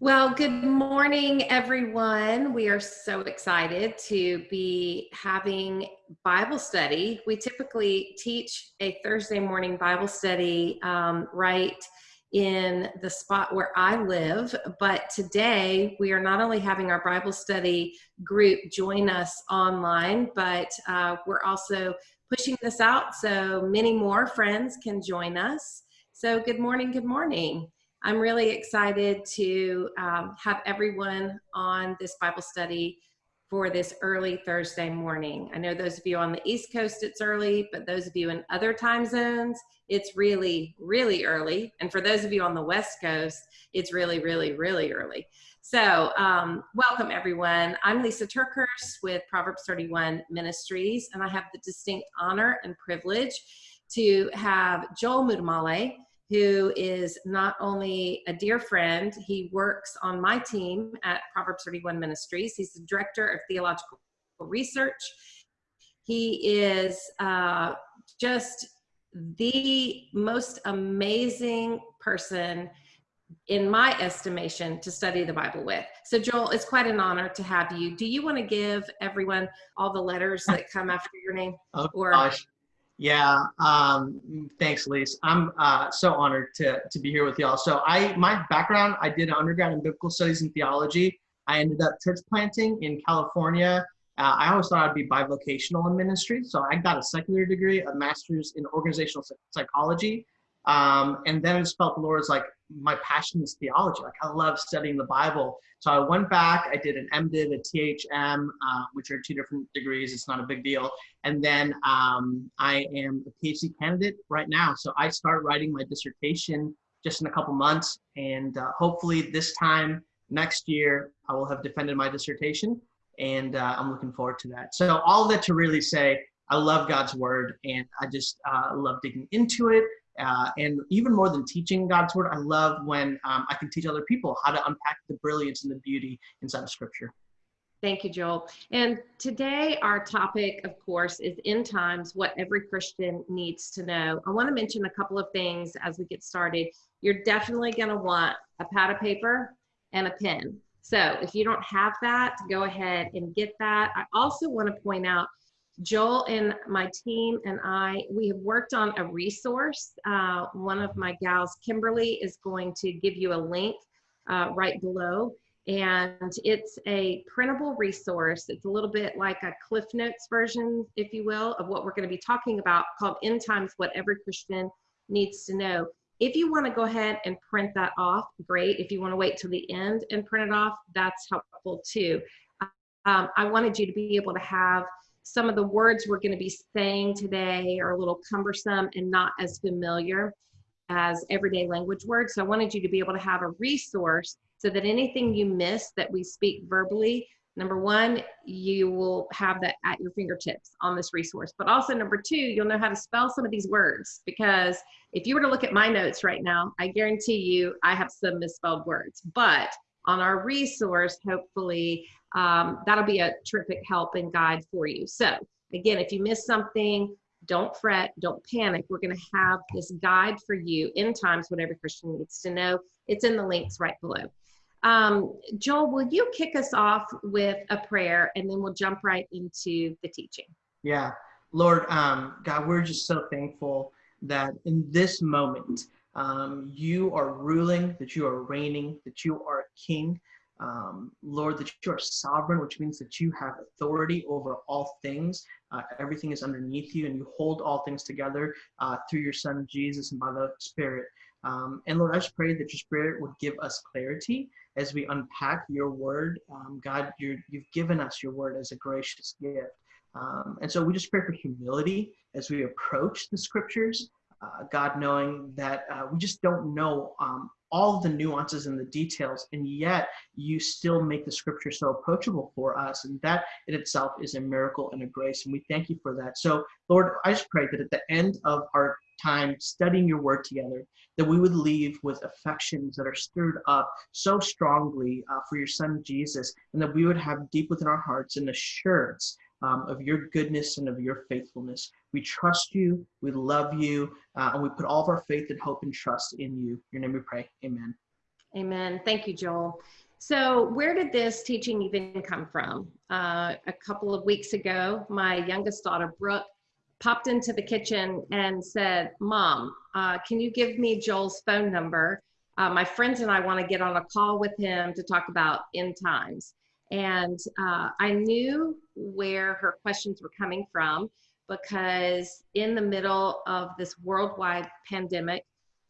Well, good morning, everyone. We are so excited to be having Bible study. We typically teach a Thursday morning Bible study um, right in the spot where I live, but today we are not only having our Bible study group join us online, but uh, we're also pushing this out so many more friends can join us. So, good morning, good morning. I'm really excited to um, have everyone on this Bible study for this early Thursday morning. I know those of you on the East Coast, it's early, but those of you in other time zones, it's really, really early. And for those of you on the West Coast, it's really, really, really early. So, um, welcome everyone. I'm Lysa TerKeurst with Proverbs 31 Ministries, and I have the distinct honor and privilege to have Joel Muddamalle who is not only a dear friend, he works on my team at Proverbs 31 Ministries. He's the director of theological research. He is uh, just the most amazing person in my estimation to study the bible with so joel it's quite an honor to have you do you want to give everyone all the letters that come after your name oh or gosh yeah, um, thanks, Lise. I'm uh, so honored to, to be here with y'all. So I, my background, I did an undergrad in biblical studies and theology. I ended up church planting in California. Uh, I always thought I'd be bivocational in ministry. So I got a secular degree, a master's in organizational psychology. Um, and then I just felt the Lord was like, my passion is theology. Like I love studying the Bible. So I went back, I did an MDiv, a THM, uh, which are two different degrees. It's not a big deal. And then um, I am a PhD candidate right now. So I start writing my dissertation just in a couple months. And uh, hopefully this time next year, I will have defended my dissertation. And uh, I'm looking forward to that. So all that to really say, I love God's word and I just uh, love digging into it. Uh, and even more than teaching God's word, I love when um, I can teach other people how to unpack the brilliance and the beauty inside of scripture. Thank you, Joel. And today, our topic, of course, is end times what every Christian needs to know. I want to mention a couple of things as we get started. You're definitely going to want a pad of paper and a pen. So if you don't have that, go ahead and get that. I also want to point out Joel and my team and I, we have worked on a resource. Uh, one of my gals, Kimberly, is going to give you a link uh, right below. And it's a printable resource. It's a little bit like a Cliff Notes version, if you will, of what we're going to be talking about called End Times What Every Christian Needs to Know. If you want to go ahead and print that off, great. If you want to wait till the end and print it off, that's helpful too. Um, I wanted you to be able to have some of the words we're going to be saying today are a little cumbersome and not as familiar as everyday language words. So I wanted you to be able to have a resource so that anything you miss that we speak verbally, number one, you will have that at your fingertips on this resource. But also, number two, you'll know how to spell some of these words because if you were to look at my notes right now, I guarantee you I have some misspelled words. But on our resource, hopefully, um, that'll be a terrific help and guide for you. So again, if you miss something, don't fret, don't panic. We're going to have this guide for you in times, what every Christian needs to know. It's in the links right below. Um, Joel, will you kick us off with a prayer and then we'll jump right into the teaching? Yeah. Lord, um, God, we're just so thankful that in this moment, um, you are ruling, that you are reigning, that you are king um, Lord, that you are sovereign, which means that you have authority over all things. Uh, everything is underneath you, and you hold all things together uh, through your Son Jesus and by the Spirit. Um, and Lord, I just pray that your Spirit would give us clarity as we unpack your word. Um, God, you have given us your word as a gracious gift. Um, and so we just pray for humility as we approach the scriptures. Uh, God, knowing that uh, we just don't know um, all the nuances and the details, and yet you still make the scripture so approachable for us. And that in itself is a miracle and a grace. And we thank you for that. So, Lord, I just pray that at the end of our time studying your word together, that we would leave with affections that are stirred up so strongly uh, for your son Jesus, and that we would have deep within our hearts an assurance um, of your goodness and of your faithfulness. We trust you, we love you, uh, and we put all of our faith and hope and trust in you. In your name we pray. Amen. Amen. Thank you, Joel. So, where did this teaching even come from? Uh, a couple of weeks ago, my youngest daughter, Brooke, popped into the kitchen and said, Mom, uh, can you give me Joel's phone number? Uh, my friends and I want to get on a call with him to talk about end times. And uh, I knew where her questions were coming from because in the middle of this worldwide pandemic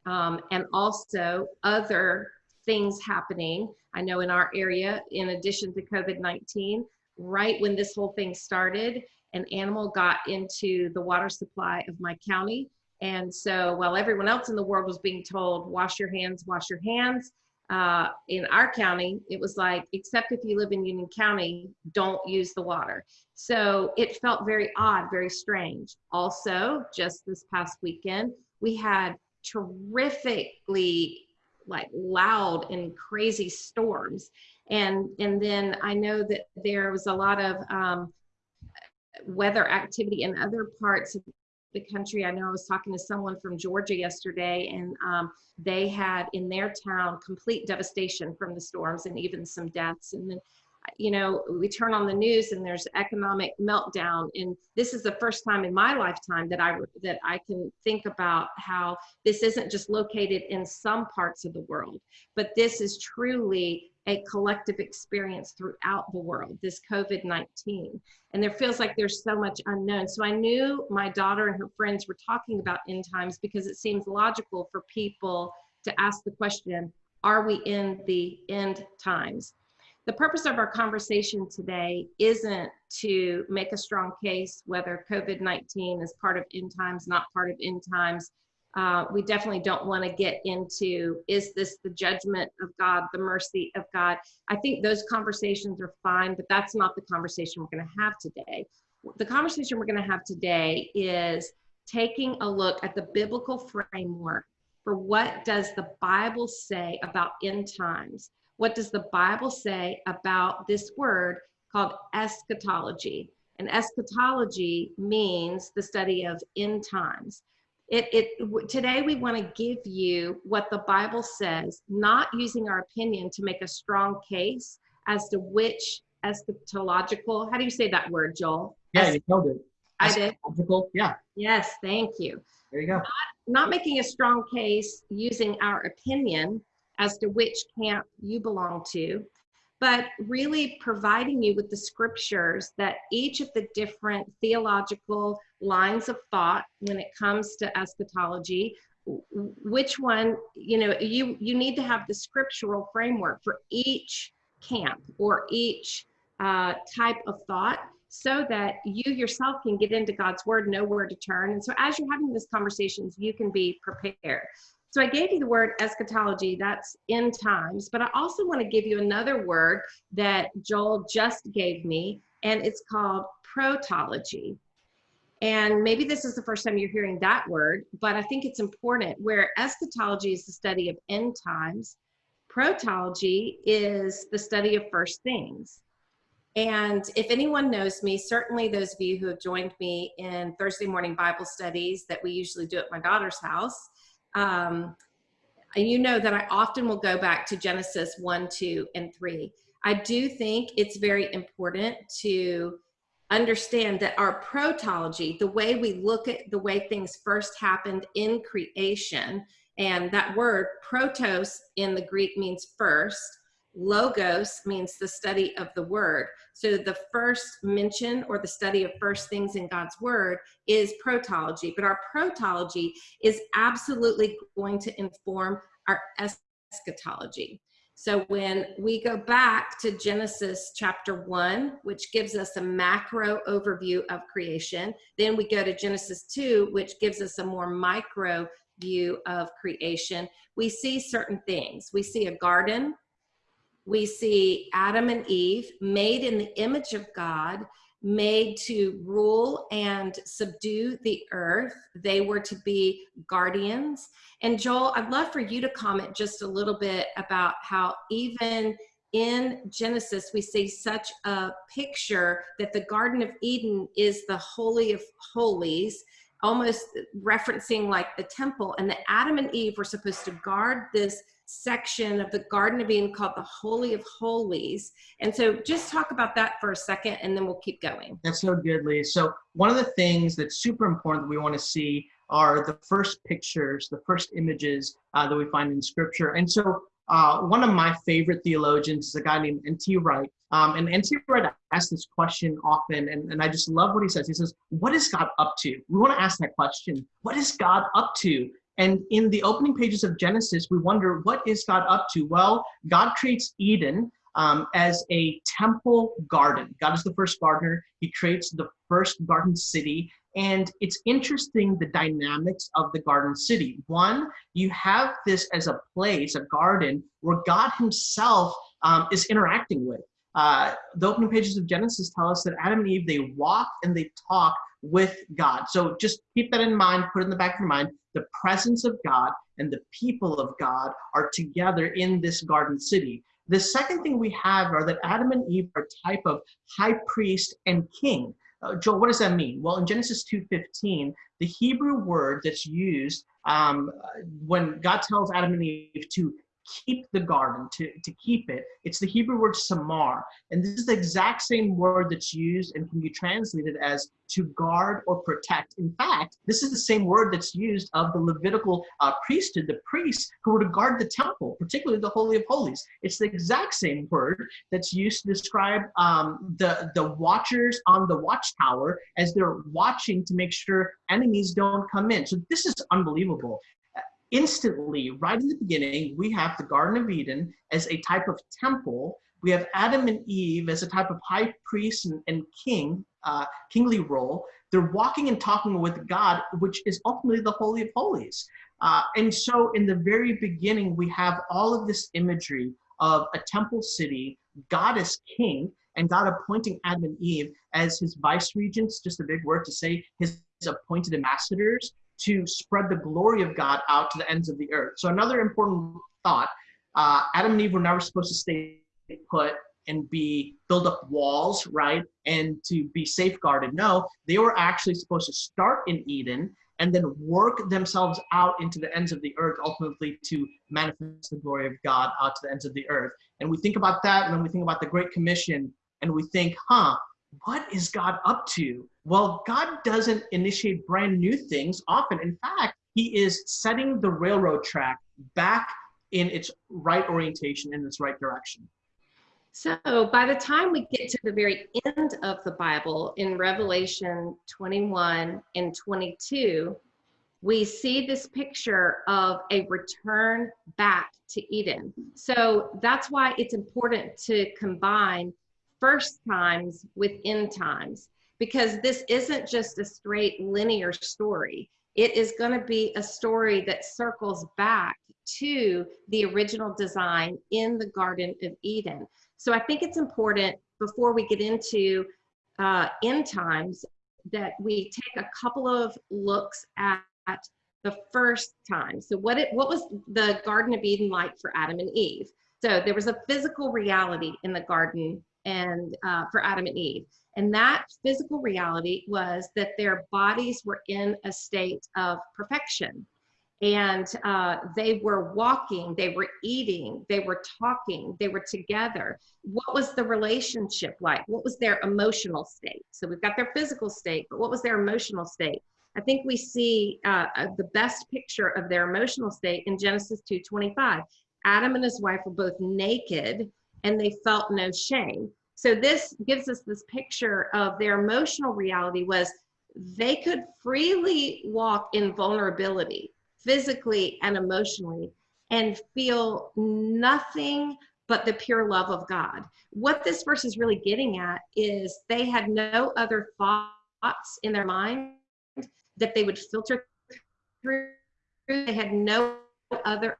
um, and also other things happening, I know in our area, in addition to COVID 19, right when this whole thing started, an animal got into the water supply of my county. And so while everyone else in the world was being told, wash your hands, wash your hands, uh, in our county, it was like, except if you live in Union County, don't use the water. So it felt very odd, very strange. Also, just this past weekend, we had terrifically like loud and crazy storms. And, and then I know that there was a lot of um, weather activity in other parts of the country. I know I was talking to someone from Georgia yesterday, and um, they had in their town complete devastation from the storms and even some deaths. And then, you know, we turn on the news and there's economic meltdown. And this is the first time in my lifetime that I that I can think about how this isn't just located in some parts of the world, but this is truly a collective experience throughout the world, this COVID 19. And there feels like there's so much unknown. So I knew my daughter and her friends were talking about end times because it seems logical for people to ask the question Are we in the end times? The purpose of our conversation today isn't to make a strong case whether COVID 19 is part of end times, not part of end times uh, we definitely don't want to get into is this the judgment of God, the mercy of God. I think those conversations are fine, but that's not the conversation we're going to have today. The conversation we're going to have today is taking a look at the biblical framework for what does the Bible say about end times? What does the Bible say about this word called eschatology? And eschatology means the study of end times it, it today we want to give you what the bible says not using our opinion to make a strong case as to which eschatological how do you say that word joel? Yeah you nailed it. I did. Yeah. Yes thank you. There you go. Not, not making a strong case using our opinion as to which camp you belong to but really providing you with the scriptures that each of the different theological lines of thought when it comes to eschatology which one you know you you need to have the scriptural framework for each camp or each uh, type of thought so that you yourself can get into god's word know where to turn. And so as you're having these conversations you can be prepared so I gave you the word eschatology, that's end times, but I also want to give you another word that Joel just gave me, and it's called protology. And maybe this is the first time you're hearing that word, but I think it's important. Where eschatology is the study of end times, protology is the study of first things. And if anyone knows me, certainly those of you who have joined me in Thursday morning Bible studies that we usually do at my daughter's house, um, and you know that I often will go back to Genesis 1, 2, and 3. I do think it's very important to understand that our protology, the way we look at the way things first happened in creation, and that word protos in the Greek means first, logos means the study of the word. So the first mention or the study of first things in God's word is protology, but our protology is absolutely going to inform our eschatology. So when we go back to Genesis chapter 1, which gives us a macro overview of creation, then we go to Genesis 2, which gives us a more micro view of creation, we see certain things. We see a garden, we see Adam and Eve made in the image of God, made to rule and subdue the earth. They were to be guardians. And Joel, I'd love for you to comment just a little bit about how even in Genesis, we see such a picture that the Garden of Eden is the Holy of Holies, almost referencing like the temple, and that Adam and Eve were supposed to guard this section of the Garden of Eden called the Holy of Holies. And so just talk about that for a second and then we'll keep going. That's so good, Lee. So, one of the things that's super important that we want to see are the first pictures, the first images uh, that we find in scripture. And so, uh, one of my favorite theologians is a guy named N.T. Wright. Um, and N.T. Wright asks this question often, and, and I just love what he says. He says, What is God up to? We want to ask that question. What is God up to? And in the opening pages of Genesis, we wonder, what is God up to? Well, God creates Eden um, as a temple garden. God is the first gardener. He creates the first garden city. And it's interesting the dynamics of the garden city. One, you have this as a place, a garden, where God Himself um, is interacting with. Uh, the opening pages of Genesis tell us that Adam and Eve, they walk and they talk with God. So just keep that in mind, put it in the back of your mind. The presence of God and the people of God are together in this garden city. The second thing we have are that Adam and Eve are type of high priest and king. Uh, Joel, what does that mean? Well, in Genesis 2.15, the Hebrew word that's used um, when God tells Adam and Eve to keep the garden, to, to keep it. It's the Hebrew word shamar. And this is the exact same word that's used and can be translated as to guard or protect. In fact, this is the same word that's used of the Levitical uh, priesthood, the priests who were to guard the temple, particularly the Holy of Holies. It's the exact same word that's used to describe um, the, the watchers on the watchtower as they're watching to make sure enemies don't come in. So this is unbelievable instantly, right in the beginning, we have the Garden of Eden as a type of temple. We have Adam and Eve as a type of high priest and, and king, uh, kingly role. They're walking and talking with God, which is ultimately the Holy of Holies. Uh, and so, in the very beginning, we have all of this imagery of a temple city, God as king, and God appointing Adam and Eve as his vice regents, just a big word to say, his appointed ambassadors to spread the glory of God out to the ends of the earth. So another important thought, uh, Adam and Eve were never supposed to stay put and be build up walls, right? And to be safeguarded. No, they were actually supposed to start in Eden and then work themselves out into the ends of the earth, ultimately to manifest the glory of God out to the ends of the earth. And we think about that, and then we think about the Great Commission, and we think, huh, what is God up to? Well, God doesn't initiate brand new things often. In fact, He is setting the railroad track back in its right orientation, in its right direction. So by the time we get to the very end of the Bible in Revelation 21 and 22, we see this picture of a return back to Eden. So that's why it's important to combine first times with end times because this isn't just a straight linear story. It is going to be a story that circles back to the original design in the Garden of Eden. So I think it's important before we get into uh, end times that we take a couple of looks at, at the first time. So what it what was the Garden of Eden like for Adam and Eve? So there was a physical reality in the garden and uh, for Adam and Eve. And that physical reality was that their bodies were in a state of perfection. And uh, they were walking, they were eating, they were talking, they were together. What was the relationship like? What was their emotional state? So we've got their physical state, but what was their emotional state? I think we see uh, uh the best picture of their emotional state in Genesis 2:25. Adam and his wife were both naked and they felt no shame. So this gives us this picture of their emotional reality was they could freely walk in vulnerability, physically and emotionally, and feel nothing but the pure love of God. What this verse is really getting at is they had no other thoughts in their mind that they would filter through. They had no other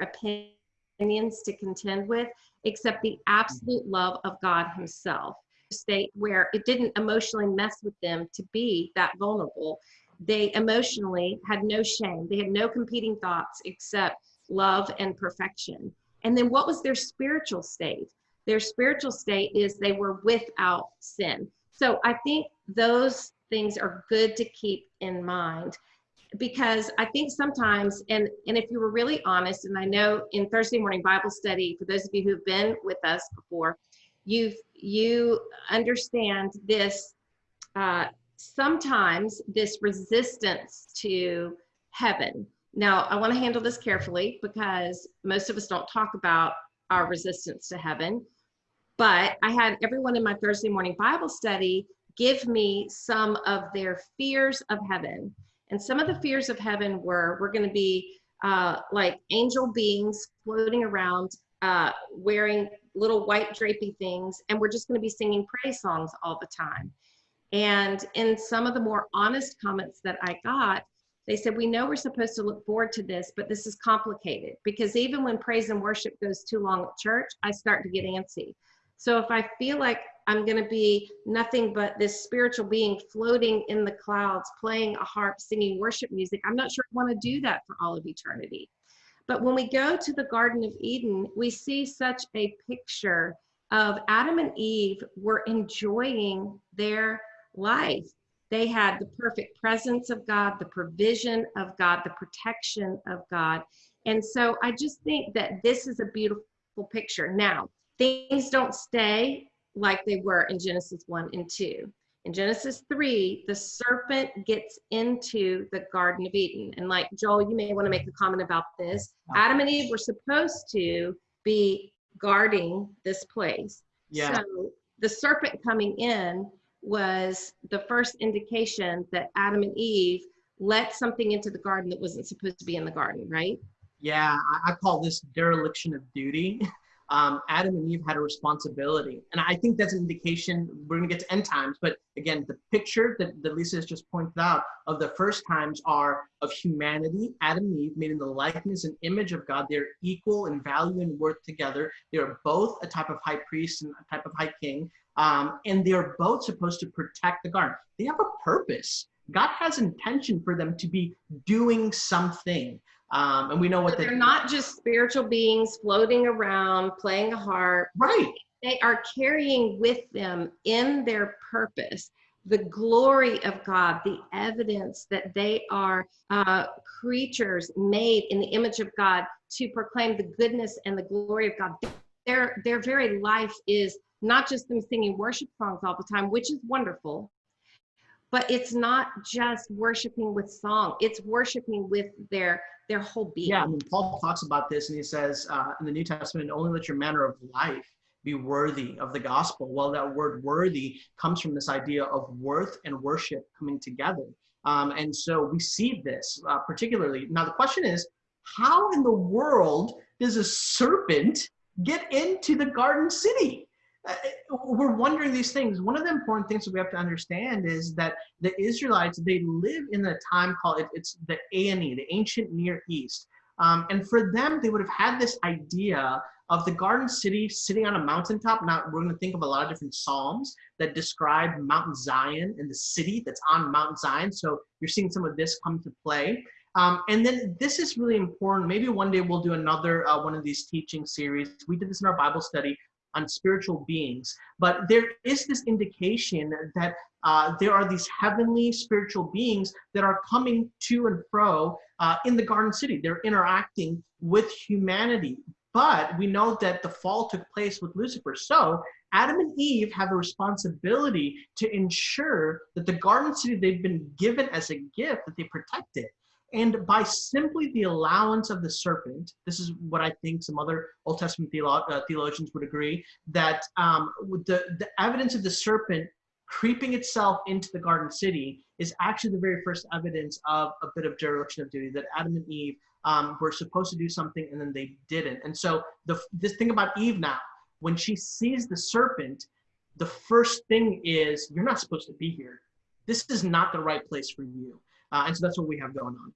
opinions to contend with except the absolute love of God Himself. State where it didn't emotionally mess with them to be that vulnerable. They emotionally had no shame, they had no competing thoughts except love and perfection. And then what was their spiritual state? Their spiritual state is they were without sin. So I think those things are good to keep in mind. Because I think sometimes, and and if you were really honest, and I know in Thursday morning Bible study, for those of you who've been with us before, you've you understand this. Uh, sometimes this resistance to heaven. Now, I want to handle this carefully because most of us don't talk about our resistance to heaven. But I had everyone in my Thursday morning Bible study give me some of their fears of heaven. And some of the fears of heaven were we're going to be uh, like angel beings floating around uh, wearing little white drapey things, and we're just going to be singing praise songs all the time. And in some of the more honest comments that I got, they said, We know we're supposed to look forward to this, but this is complicated because even when praise and worship goes too long at church, I start to get antsy. So if I feel like I'm going to be nothing but this spiritual being floating in the clouds, playing a harp, singing worship music, I'm not sure I want to do that for all of eternity. But when we go to the Garden of Eden, we see such a picture of Adam and Eve were enjoying their life. They had the perfect presence of God, the provision of God, the protection of God. And so I just think that this is a beautiful picture. Now, things don't stay like they were in Genesis 1 and 2. In Genesis 3, the serpent gets into the Garden of Eden. And like Joel, you may want to make a comment about this. Adam and Eve were supposed to be guarding this place. Yeah. So the serpent coming in was the first indication that Adam and Eve let something into the garden that wasn't supposed to be in the garden, right? Yeah, I, I call this dereliction of duty. Um, Adam and Eve had a responsibility. And I think that's an indication, we're going to get to end times, but again, the picture that, that Lysa has just pointed out of the first times are of humanity, Adam and Eve made in the likeness and image of God. They're equal in value and worth together. They are both a type of high priest and a type of high king. Um, and they're both supposed to protect the garden. They have a purpose. God has intention for them to be doing something. Um, and we know what they're not just spiritual beings floating around playing a harp. Right. They are carrying with them in their purpose the glory of God, the evidence that they are uh, creatures made in the image of God to proclaim the goodness and the glory of God. Their, their very life is not just them singing worship songs all the time, which is wonderful, but it's not just worshiping with song, it's worshiping with their their whole being. Yeah, I mean, Paul talks about this and he says uh, in the New Testament, only let your manner of life be worthy of the gospel. Well, that word worthy comes from this idea of worth and worship coming together. Um, and so we see this uh, particularly. Now, the question is, how in the world does a serpent get into the garden city? We're wondering these things. One of the important things that we have to understand is that the Israelites, they live in a time called, it's the ANE, the ancient Near East. Um, and for them, they would have had this idea of the garden city sitting on a mountaintop. Now, we're going to think of a lot of different Psalms that describe Mount Zion and the city that's on Mount Zion. So you're seeing some of this come to play. Um, and then this is really important. Maybe one day we'll do another uh, one of these teaching series. We did this in our Bible study on spiritual beings. But there is this indication that uh, there are these heavenly spiritual beings that are coming to and fro uh, in the Garden City. They're interacting with humanity. But we know that the fall took place with Lucifer. So Adam and Eve have a responsibility to ensure that the Garden City they've been given as a gift, that they protect it. And by simply the allowance of the serpent, this is what I think some other Old Testament theolo uh, theologians would agree, that um, the, the evidence of the serpent creeping itself into the garden city is actually the very first evidence of a bit of dereliction of duty, that Adam and Eve um, were supposed to do something and then they didn't. And so the, this thing about Eve now, when she sees the serpent, the first thing is, you're not supposed to be here. This is not the right place for you. Uh, and so that's what we have going on.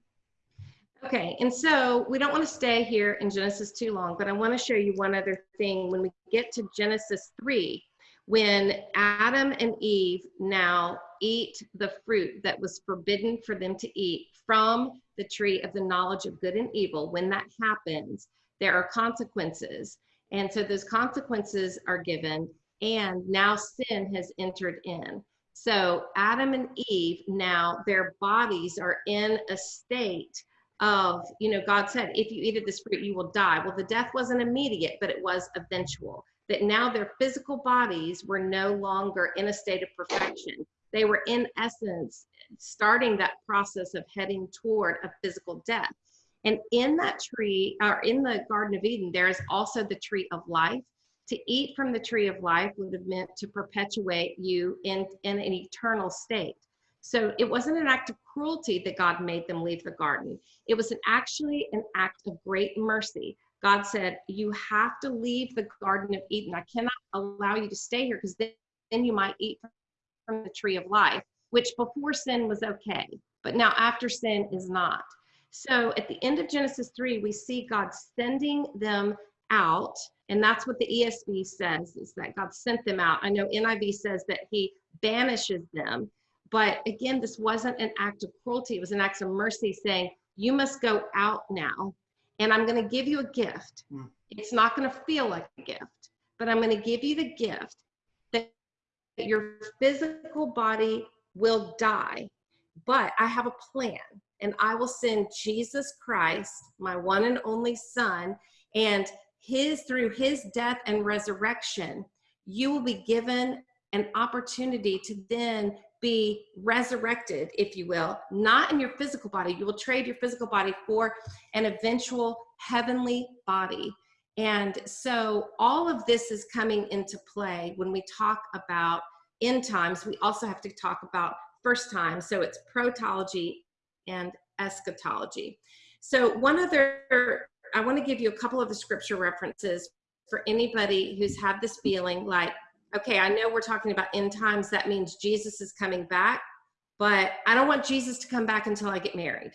Okay, and so we don't want to stay here in Genesis too long, but I want to show you one other thing. When we get to Genesis 3, when Adam and Eve now eat the fruit that was forbidden for them to eat from the tree of the knowledge of good and evil, when that happens, there are consequences. And so those consequences are given, and now sin has entered in. So Adam and Eve now their bodies are in a state of, you know, God said, if you eat of this fruit, you will die. Well, the death wasn't immediate, but it was eventual. That now their physical bodies were no longer in a state of perfection. They were, in essence, starting that process of heading toward a physical death. And in that tree, or in the Garden of Eden, there is also the tree of life. To eat from the tree of life would have meant to perpetuate you in, in an eternal state. So it wasn't an act of cruelty that God made them leave the garden. It was an, actually an act of great mercy. God said, You have to leave the Garden of Eden. I cannot allow you to stay here because then, then you might eat from the tree of life, which before sin was okay, but now after sin is not. So at the end of Genesis 3, we see God sending them out. And that's what the ESV says is that God sent them out. I know NIV says that he banishes them. But again, this wasn't an act of cruelty, it was an act of mercy saying, You must go out now, and I'm going to give you a gift. Mm. It's not going to feel like a gift, but I'm going to give you the gift that your physical body will die. But I have a plan, and I will send Jesus Christ, my one and only Son, and his through his death and resurrection, you will be given an opportunity to then be resurrected, if you will, not in your physical body. You will trade your physical body for an eventual heavenly body. And so all of this is coming into play when we talk about end times. We also have to talk about first time. So it's protology and eschatology. So one other, I want to give you a couple of the scripture references for anybody who's had this feeling like, okay, I know we're talking about end times. That means Jesus is coming back, but I don't want Jesus to come back until I get married.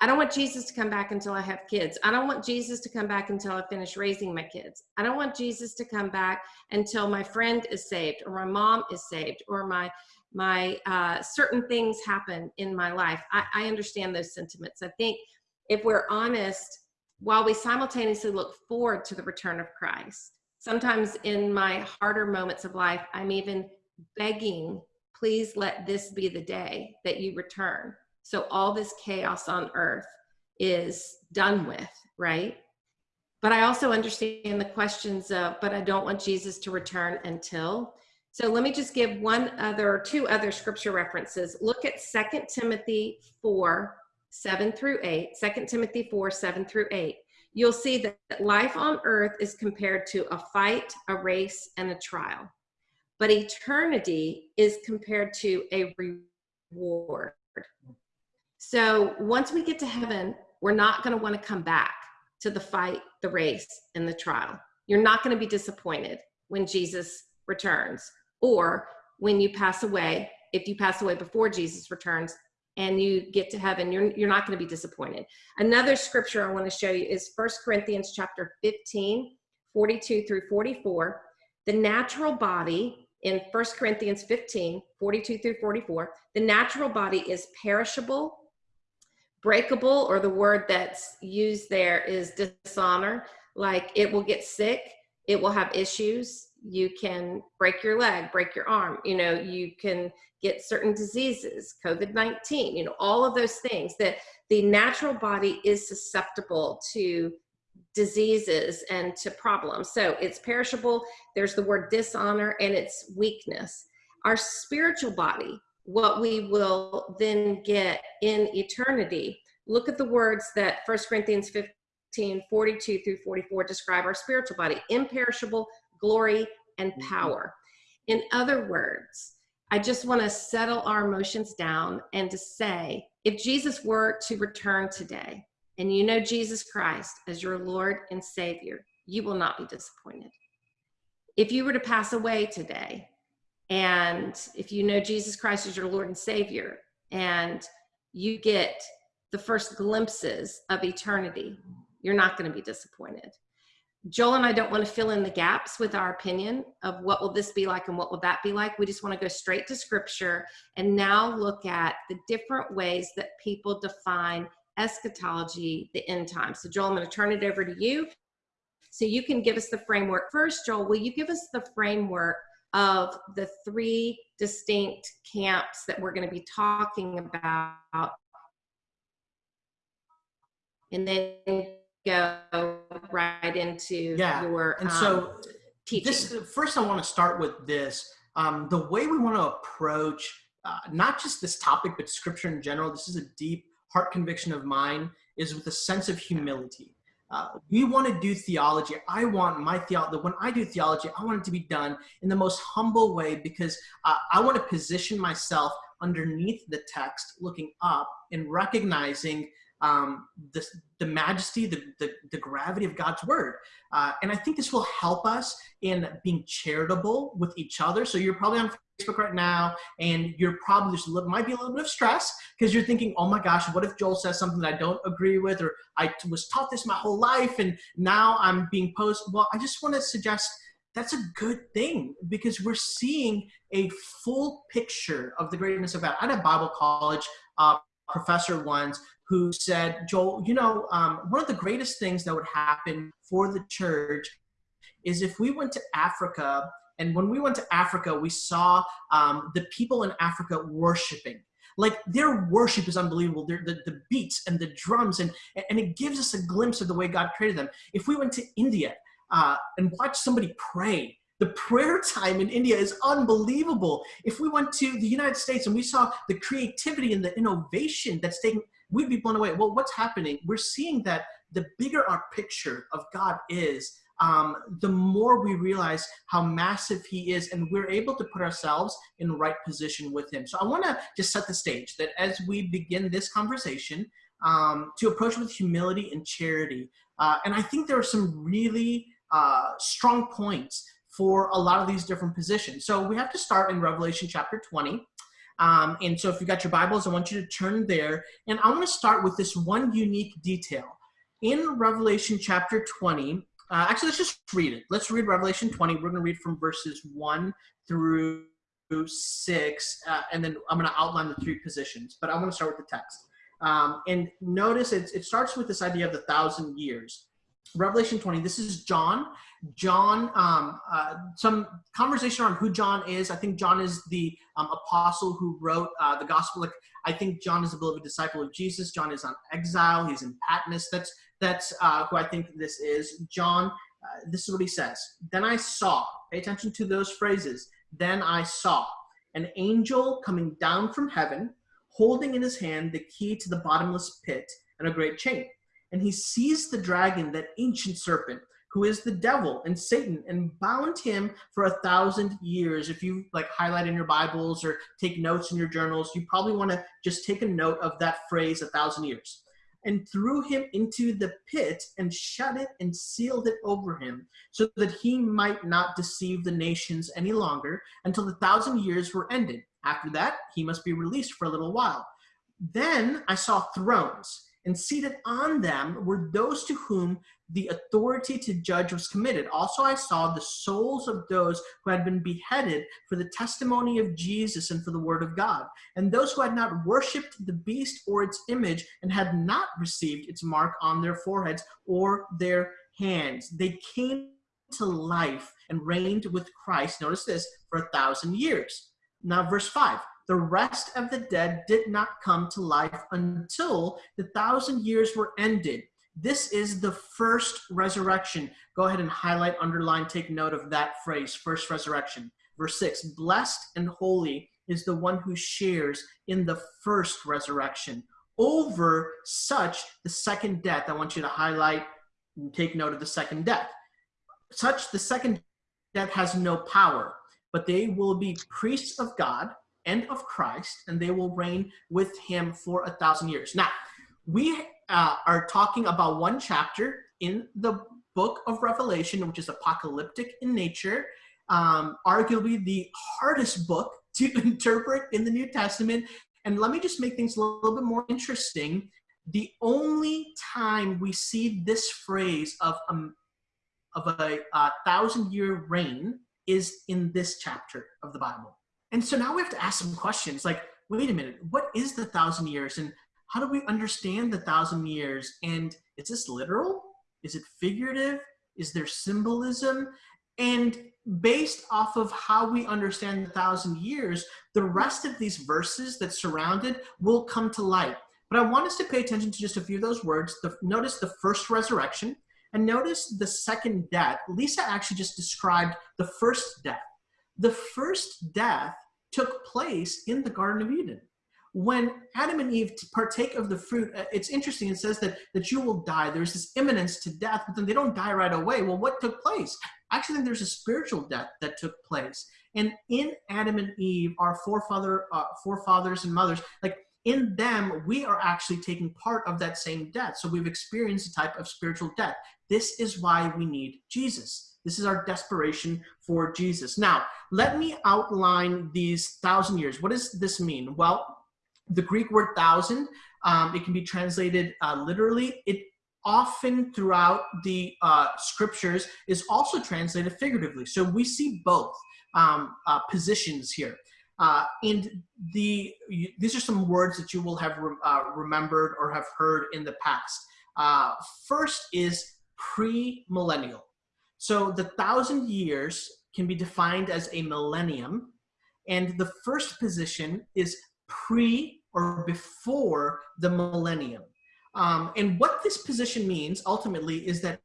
I don't want Jesus to come back until I have kids. I don't want Jesus to come back until I finish raising my kids. I don't want Jesus to come back until my friend is saved or my mom is saved or my my uh, certain things happen in my life. I, I understand those sentiments. I think if we're honest, while we simultaneously look forward to the return of Christ, Sometimes in my harder moments of life, I'm even begging, please let this be the day that you return. So all this chaos on earth is done with, right? But I also understand the questions of, but I don't want Jesus to return until. So let me just give one other, two other scripture references. Look at Second Timothy 4, 7 through 8. 2 Timothy 4, 7 through 8 you'll see that life on earth is compared to a fight, a race, and a trial. But eternity is compared to a reward. So once we get to heaven, we're not going to want to come back to the fight, the race, and the trial. You're not going to be disappointed when Jesus returns or when you pass away. If you pass away before Jesus returns, and you get to heaven, you're, you're not going to be disappointed. Another scripture I want to show you is First Corinthians chapter 15, 42 through 44. The natural body in First Corinthians 15, 42 through 44, the natural body is perishable, breakable, or the word that's used there is dishonor, like it will get sick, it will have issues, you can break your leg, break your arm, you know, you can get certain diseases, COVID 19, you know, all of those things that the natural body is susceptible to diseases and to problems. So it's perishable, there's the word dishonor, and it's weakness. Our spiritual body, what we will then get in eternity. Look at the words that 1 Corinthians 15 42 through 44 describe our spiritual body imperishable, glory, and mm-hmm. power. In other words, I just want to settle our emotions down and to say, if Jesus were to return today and you know Jesus Christ as your Lord and Savior, you will not be disappointed. If you were to pass away today and if you know Jesus Christ as your Lord and Savior and you get the first glimpses of eternity, you're not going to be disappointed. Joel and I don't want to fill in the gaps with our opinion of what will this be like and what will that be like. We just want to go straight to scripture and now look at the different ways that people define eschatology, the end time. So Joel, I'm going to turn it over to you. So you can give us the framework. First, Joel, will you give us the framework of the three distinct camps that we're going to be talking about and then go right into Yeah, your And um, so teaching. this first, I want to start with this. Um, the way we want to approach uh, not just this topic, but scripture in general. This is a deep heart conviction of mine. Is with a sense of humility. Uh, we want to do theology. I want my theology. When I do theology, I want it to be done in the most humble way because uh, I want to position myself underneath the text, looking up and recognizing um, the, the majesty, the, the, the gravity of God's word. Uh, and I think this will help us in being charitable with each other. So you're probably on Facebook right now, and you're probably there's a little, might be a little bit of stress because you're thinking, oh my gosh, what if Joel says something that I don't agree with, or I was taught this my whole life, and now I'm being posed. Well, I just want to suggest that's a good thing because we're seeing a full picture of the greatness of God. I had a Bible college uh, professor once who said, Joel, you know, um, one of the greatest things that would happen for the church is if we went to Africa, and when we went to Africa, we saw um, the people in Africa worshiping. Like their worship is unbelievable. The, the beats and the drums, and, and it gives us a glimpse of the way God created them. If we went to India uh, and watched somebody pray, the prayer time in India is unbelievable. If we went to the United States and we saw the creativity and the innovation that's taking, we'd be blown away. Well, what's happening? We're seeing that the bigger our picture of God is, um, the more we realize how massive He is, and we're able to put ourselves in the right position with Him. So I want to just set the stage that as we begin this conversation, um, to approach with humility and charity. Uh, and I think there are some really uh, strong points for a lot of these different positions. So we have to start in Revelation chapter 20. Um, and so if you got your Bibles, I want you to turn there. And I want to start with this one unique detail. In Revelation chapter 20, uh, actually, let's just read it. Let's read Revelation 20. We're going to read from verses 1 through 6, uh, and then I'm going to outline the three positions. But I want to start with the text. Um, and notice it, it starts with this idea of the thousand years. Revelation 20, this is John. John, um, uh, some conversation on who John is. I think John is the um, apostle who wrote uh, the gospel. Like, I think John is a beloved disciple of Jesus. John is on exile. He's in Patmos. That's that's uh, who I think this is. John, uh, this is what he says. Then I saw. Pay attention to those phrases. Then I saw an angel coming down from heaven, holding in his hand the key to the bottomless pit and a great chain. And he seized the dragon, that ancient serpent who is the devil and Satan, and bound him for a thousand years. If you like highlight in your Bibles or take notes in your journals, you probably want to just take a note of that phrase, a thousand years. And threw him into the pit and shut it and sealed it over him, so that he might not deceive the nations any longer until the thousand years were ended. After that, he must be released for a little while. Then I saw thrones and seated on them were those to whom the authority to judge was committed. Also, I saw the souls of those who had been beheaded for the testimony of Jesus and for the word of God, and those who had not worshipped the beast or its image and had not received its mark on their foreheads or their hands. They came to life and reigned with Christ, notice this, for a thousand years. Now, verse 5 the rest of the dead did not come to life until the thousand years were ended. This is the first resurrection. Go ahead and highlight, underline, take note of that phrase, first resurrection. Verse 6 Blessed and holy is the one who shares in the first resurrection. Over such, the second death, I want you to highlight and take note of the second death. Such, the second death has no power, but they will be priests of God and of Christ, and they will reign with him for a thousand years. Now, we uh, are talking about one chapter in the book of Revelation, which is apocalyptic in nature, um, arguably the hardest book to interpret in the New Testament. And let me just make things a little bit more interesting. The only time we see this phrase of, um, of a, a thousand year reign is in this chapter of the Bible. And so now we have to ask some questions like, wait a minute, what is the thousand years? And how do we understand the thousand years? And is this literal? Is it figurative? Is there symbolism? And based off of how we understand the thousand years, the rest of these verses that surround it will come to light. But I want us to pay attention to just a few of those words. The, notice the first resurrection and notice the second death. Lysa actually just described the first death. The first death took place in the Garden of Eden. When Adam and Eve partake of the fruit, uh, it's interesting. It says that, that you will die. There's this imminence to death, but then they don't die right away. Well, what took place? I actually think there's a spiritual death that took place. And in Adam and Eve, our forefather, uh, forefathers and mothers, like in them, we are actually taking part of that same death. So we've experienced a type of spiritual death. This is why we need Jesus. This is our desperation for Jesus. Now, let me outline these thousand years. What does this mean? Well, the Greek word thousand, um, it can be translated uh, literally. It often throughout the uh, scriptures is also translated figuratively. So we see both um, uh, positions here. Uh, and the these are some words that you will have re uh, remembered or have heard in the past. Uh, first is pre-millennial. So the thousand years can be defined as a millennium, and the first position is pre or before the millennium. Um, and what this position means ultimately is that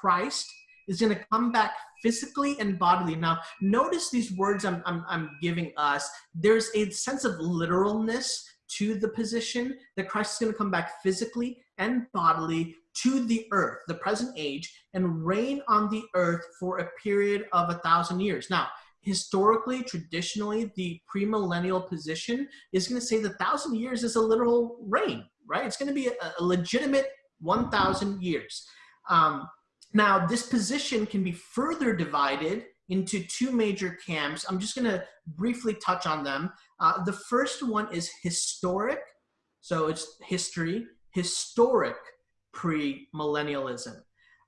Christ is going to come back physically and bodily. Now, notice these words I'm, I'm, I'm giving us. There's a sense of literalness to the position that Christ is going to come back physically and bodily to the earth, the present age, and reign on the earth for a period of a thousand years. Now, historically, traditionally, the premillennial position is going to say the thousand years is a literal reign, right? It's going to be a, a legitimate 1,000 years. Um, now, this position can be further divided into two major camps. I'm just going to briefly touch on them. Uh, the first one is historic, so it's history, historic premillennialism.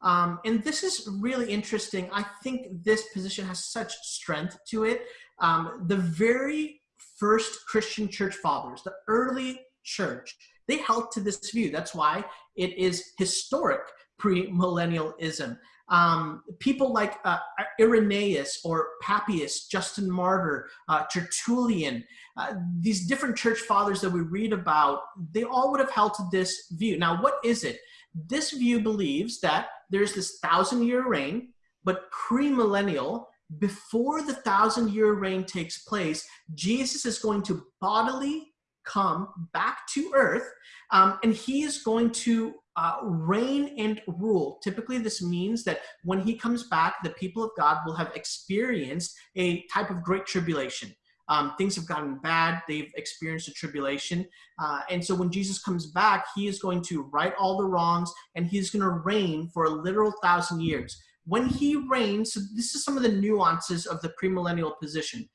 Um, and this is really interesting. I think this position has such strength to it. Um, the very first Christian church fathers, the early church, they held to this view. That's why it is historic premillennialism. Um, people like uh, Irenaeus or Papias, Justin Martyr, uh, Tertullian, uh, these different church fathers that we read about, they all would have held to this view. Now, what is it? This view believes that there's this thousand year reign, but premillennial, before the thousand year reign takes place, Jesus is going to bodily come back to earth um, and he is going to uh, reign and rule. Typically, this means that when he comes back, the people of God will have experienced a type of great tribulation. Um, things have gotten bad, they've experienced a tribulation. Uh, and so when Jesus comes back, he is going to right all the wrongs and he's going to reign for a literal thousand years. When he reigns, so this is some of the nuances of the premillennial position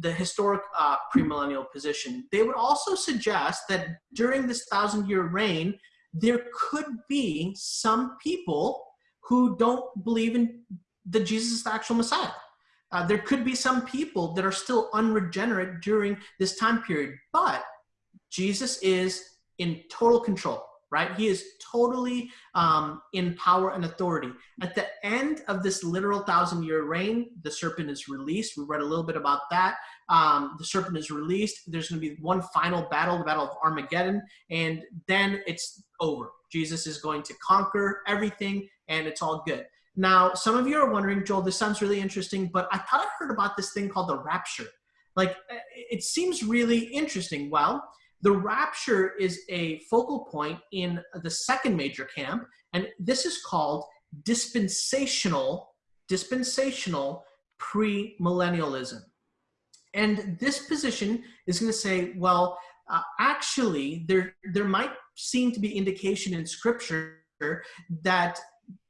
the historic uh, premillennial position. They would also suggest that during this thousand year reign, there could be some people who don't believe in the Jesus is the actual Messiah. Uh, there could be some people that are still unregenerate during this time period, but Jesus is in total control right? He is totally um, in power and authority. At the end of this literal thousand year reign, the serpent is released. We read a little bit about that. Um, the serpent is released. There's going to be one final battle, the Battle of Armageddon, and then it's over. Jesus is going to conquer everything, and it's all good. Now, some of you are wondering, Joel, this sounds really interesting, but I thought I heard about this thing called the rapture. Like, it seems really interesting. Well, the rapture is a focal point in the second major camp, and this is called dispensational, dispensational premillennialism. And this position is going to say, well, uh, actually, there, there might seem to be indication in scripture that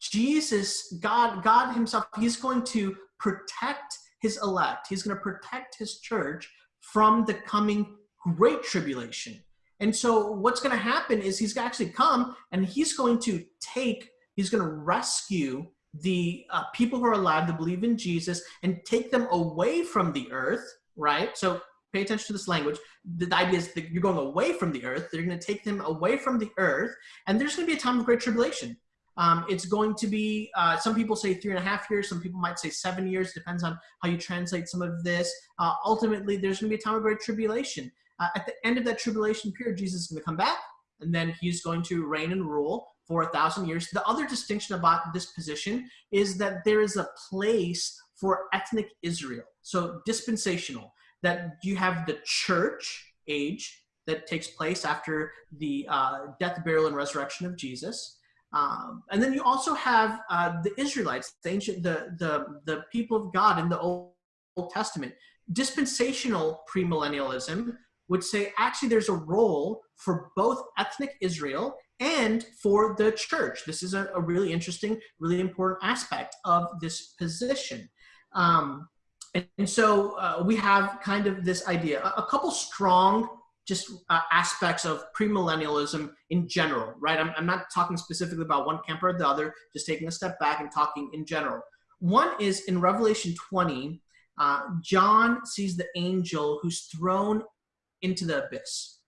Jesus, God, God himself, he's going to protect his elect. He's going to protect his church from the coming great tribulation. And so what's going to happen is he's actually come and he's going to take, he's going to rescue the uh, people who are alive to believe in Jesus and take them away from the earth, right? So pay attention to this language. The idea is that you're going away from the earth. They're going to take them away from the earth, and there's going to be a time of great tribulation. Um, it's going to be, uh, some people say three and a half years, some people might say seven years, depends on how you translate some of this. Uh, ultimately, there's going to be a time of great tribulation. Uh, at the end of that tribulation period, Jesus is going to come back, and then he's going to reign and rule for a thousand years. The other distinction about this position is that there is a place for ethnic Israel, so dispensational, that you have the church age that takes place after the uh, death, burial, and resurrection of Jesus. Um, and then you also have uh, the Israelites, the ancient, the, the, the people of God in the Old, Old Testament. Dispensational premillennialism would say actually there's a role for both ethnic Israel and for the church. This is a, a really interesting, really important aspect of this position. Um, and, and, so uh, we have kind of this idea, a, a couple strong just uh, aspects of premillennialism in general, right? I'm, I'm not talking specifically about one camp or the other, just taking a step back and talking in general. One is in Revelation 20, uh, John sees the angel who's thrown into the abyss.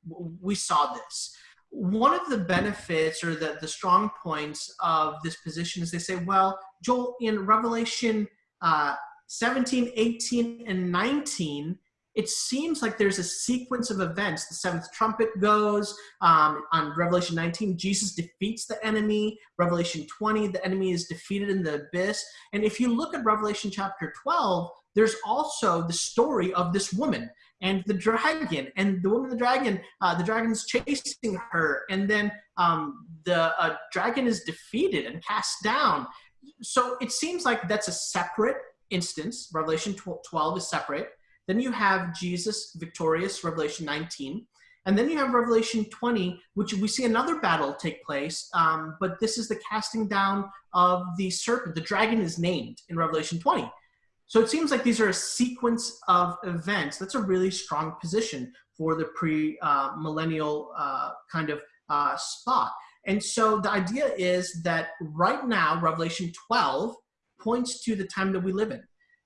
We saw this. One of the benefits or the, the strong points of this position is they say, well, Joel, in Revelation uh, 17, 18, and 19, it seems like there's a sequence of events. The seventh trumpet goes. Um, on Revelation 19, Jesus defeats the enemy. Revelation 20, the enemy is defeated in the abyss. And if you look at Revelation chapter 12, there's also the story of this woman and the dragon. And the woman, the dragon, uh, the dragon's chasing her. And then um, the uh, dragon is defeated and cast down. So it seems like that's a separate instance. Revelation 12 is separate. Then you have Jesus victorious, Revelation 19. And then you have Revelation 20, which we see another battle take place, um, but this is the casting down of the serpent. The dragon is named in Revelation 20. So it seems like these are a sequence of events. That's a really strong position for the pre-millennial uh, uh, kind of uh, spot. And so the idea is that right now, Revelation 12 points to the time that we live in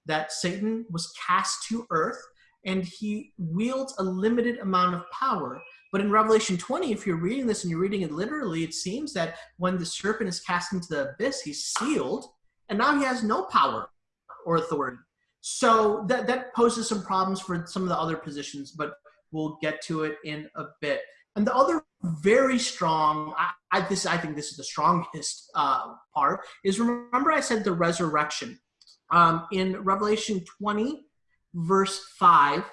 that Satan was cast to earth and he wields a limited amount of power. But in Revelation 20, if you're reading this and you're reading it literally, it seems that when the serpent is cast into the abyss, he's sealed, and now he has no power or authority. So that, that poses some problems for some of the other positions, but we'll get to it in a bit. And the other very strong, I, I this I think this is the strongest uh, part, is remember I said the resurrection um, in Revelation 20, verse 5,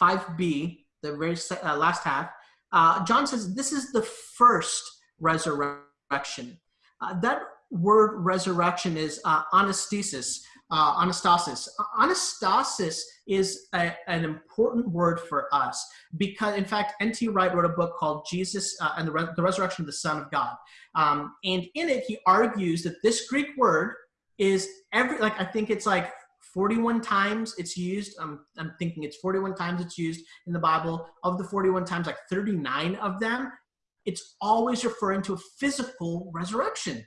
5b, the very uh, last half, uh, John says this is the first resurrection. Uh, that word resurrection is uh, anastasis. Uh, anastasis. Anastasis is a, an important word for us because, in fact, N.T. Wright wrote a book called Jesus uh, and the, Re the, Resurrection of the Son of God. Um, and in it, he argues that this Greek word is every like I think it's like 41 times it's used. I'm I'm thinking it's 41 times it's used in the Bible. Of the 41 times, like 39 of them, it's always referring to a physical resurrection.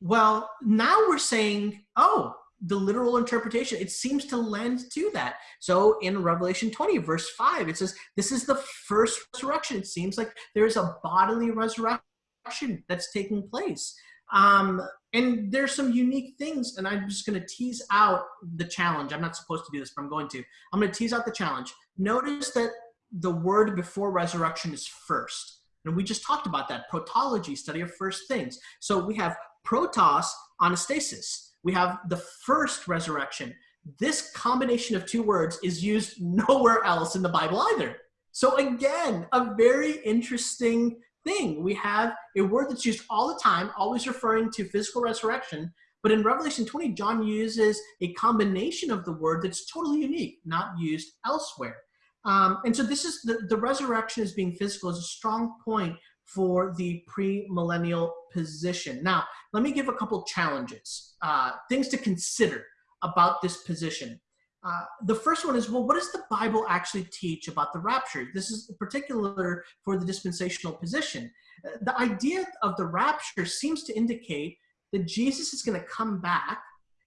Well, now we're saying, oh, the literal interpretation, it seems to lend to that. So in Revelation 20, verse 5, it says, This is the first resurrection. It seems like there's a bodily resurrection that's taking place. Um, and there's some unique things, and I'm just going to tease out the challenge. I'm not supposed to do this, but I'm going to. I'm going to tease out the challenge. Notice that the word before resurrection is first. And we just talked about that protology, study of first things. So we have protos, anastasis. We have the first resurrection. This combination of two words is used nowhere else in the Bible either. So again, a very interesting thing. We have a word that's used all the time, always referring to physical resurrection. But in Revelation 20, John uses a combination of the word that's totally unique, not used elsewhere. Um, and so this is the, the resurrection as being physical is a strong point for the pre-millennial position. Now, let me give a couple challenges, uh, things to consider about this position. Uh, the first one is, well, what does the Bible actually teach about the rapture? This is particular for the dispensational position. Uh, the idea of the rapture seems to indicate that Jesus is going to come back.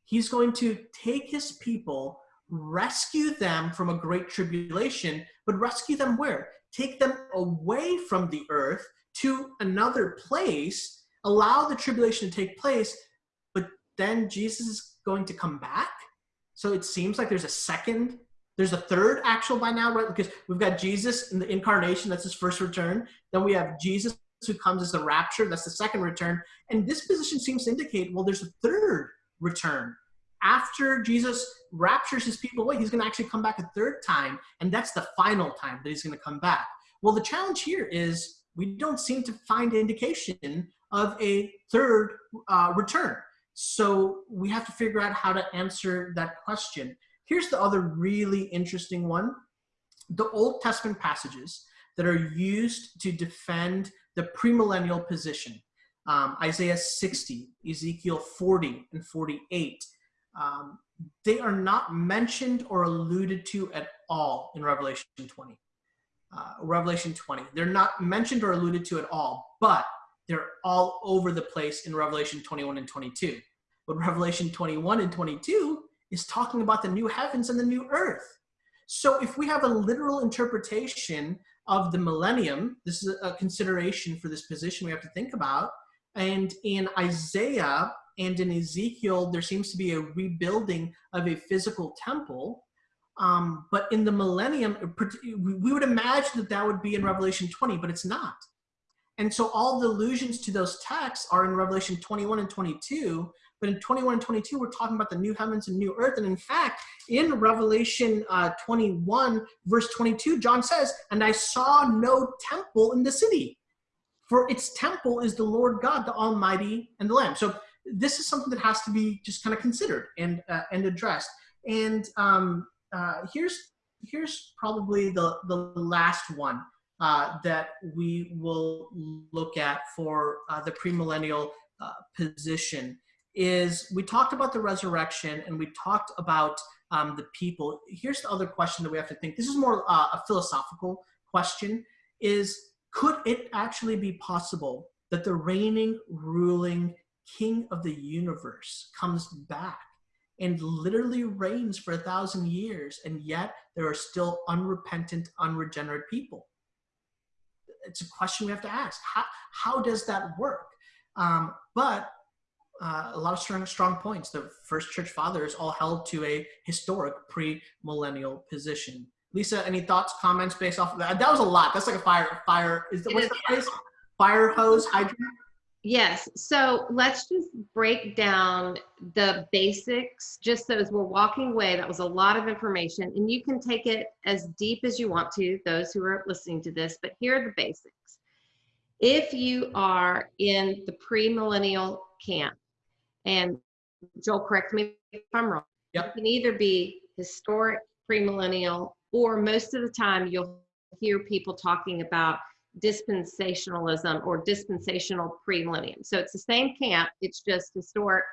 He's going to take his people, rescue them from a great tribulation, but rescue them where? Take them away from the earth to another place allow the tribulation to take place, but then Jesus is going to come back. So it seems like there's a second, there's a third actual by now, right? Because we've got Jesus in the incarnation, that's his first return. Then we have Jesus who comes as the rapture, that's the second return. And this position seems to indicate, well, there's a third return. After Jesus raptures his people away, he's going to actually come back a third time, and that's the final time that he's going to come back. Well, the challenge here is we don't seem to find indication of a third uh, return. So we have to figure out how to answer that question. Here's the other really interesting one. The Old Testament passages that are used to defend the premillennial position. Um, Isaiah 60, Ezekiel 40 and 48. Um, they are not mentioned or alluded to at all in Revelation 20 uh, Revelation 20. They're not mentioned or alluded to at all, but they're all over the place in Revelation 21 and 22. But Revelation 21 and 22 is talking about the new heavens and the new earth. So if we have a literal interpretation of the millennium, this is a consideration for this position we have to think about. And in Isaiah and in Ezekiel, there seems to be a rebuilding of a physical temple. Um, but in the millennium, we would imagine that that would be in Revelation 20, but it's not. And so all the allusions to those texts are in Revelation 21 and 22. But in 21 and 22, we're talking about the new heavens and new earth. And in fact, in Revelation uh, 21, verse 22, John says, And I saw no temple in the city, for its temple is the Lord God, the Almighty, and the Lamb. So this is something that has to be just kind of considered and, uh, and addressed. And um, uh, here's here's probably the the last one uh, that we will look at for uh, the premillennial uh, position is we talked about the resurrection and we talked about um, the people. Here's the other question that we have to think. This is more uh, a philosophical question: is could it actually be possible that the reigning, ruling king of the universe comes back and literally reigns for a thousand years, and yet there are still unrepentant, unregenerate people. It's a question we have to ask. How, how does that work? Um, but uh, a lot of strong, strong points. The first church fathers all held to a historic pre-millennial position. Lysa, any thoughts, comments based off of that? That was a lot. That's like a fire, fire. Is the, what's the phrase? Fire hose hydrant. Yes. So let's just break down the basics just so as we're walking away. That was a lot of information, and you can take it as deep as you want to, those who are listening to this, but here are the basics. If you are in the premillennial camp, and Joel, correct me if I'm wrong, yep. you can either be historic premillennial, or most of the time you'll hear people talking about dispensationalism or dispensational premillennium. So it's the same camp, it's just historic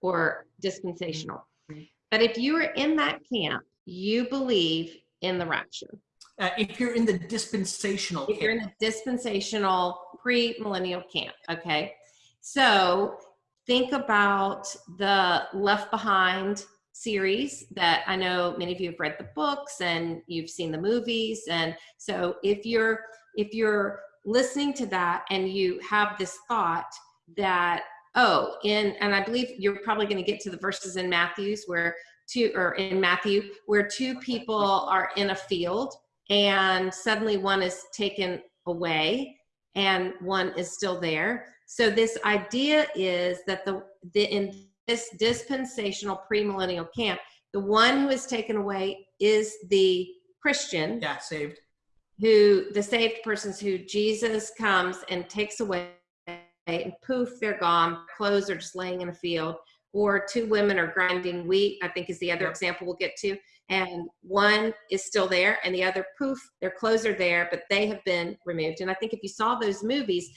or dispensational. Mm-hmm. But if you are in that camp, you believe in the rapture. Uh, if you're in the dispensational if camp. you're in the dispensational pre-millennial camp, okay? So think about the Left Behind series that I know many of you have read the books and you've seen the movies. And so if you're if you're listening to that and you have this thought that oh in and i believe you're probably going to get to the verses in matthews where two or in matthew where two people are in a field and suddenly one is taken away and one is still there so this idea is that the, the in this dispensational premillennial camp the one who is taken away is the christian yeah saved who the saved persons who Jesus comes and takes away and poof, they're gone. Clothes are just laying in a field. Or two women are grinding wheat, I think is the other yep. example we'll get to. And one is still there, and the other, poof, their clothes are there, but they have been removed. And I think if you saw those movies,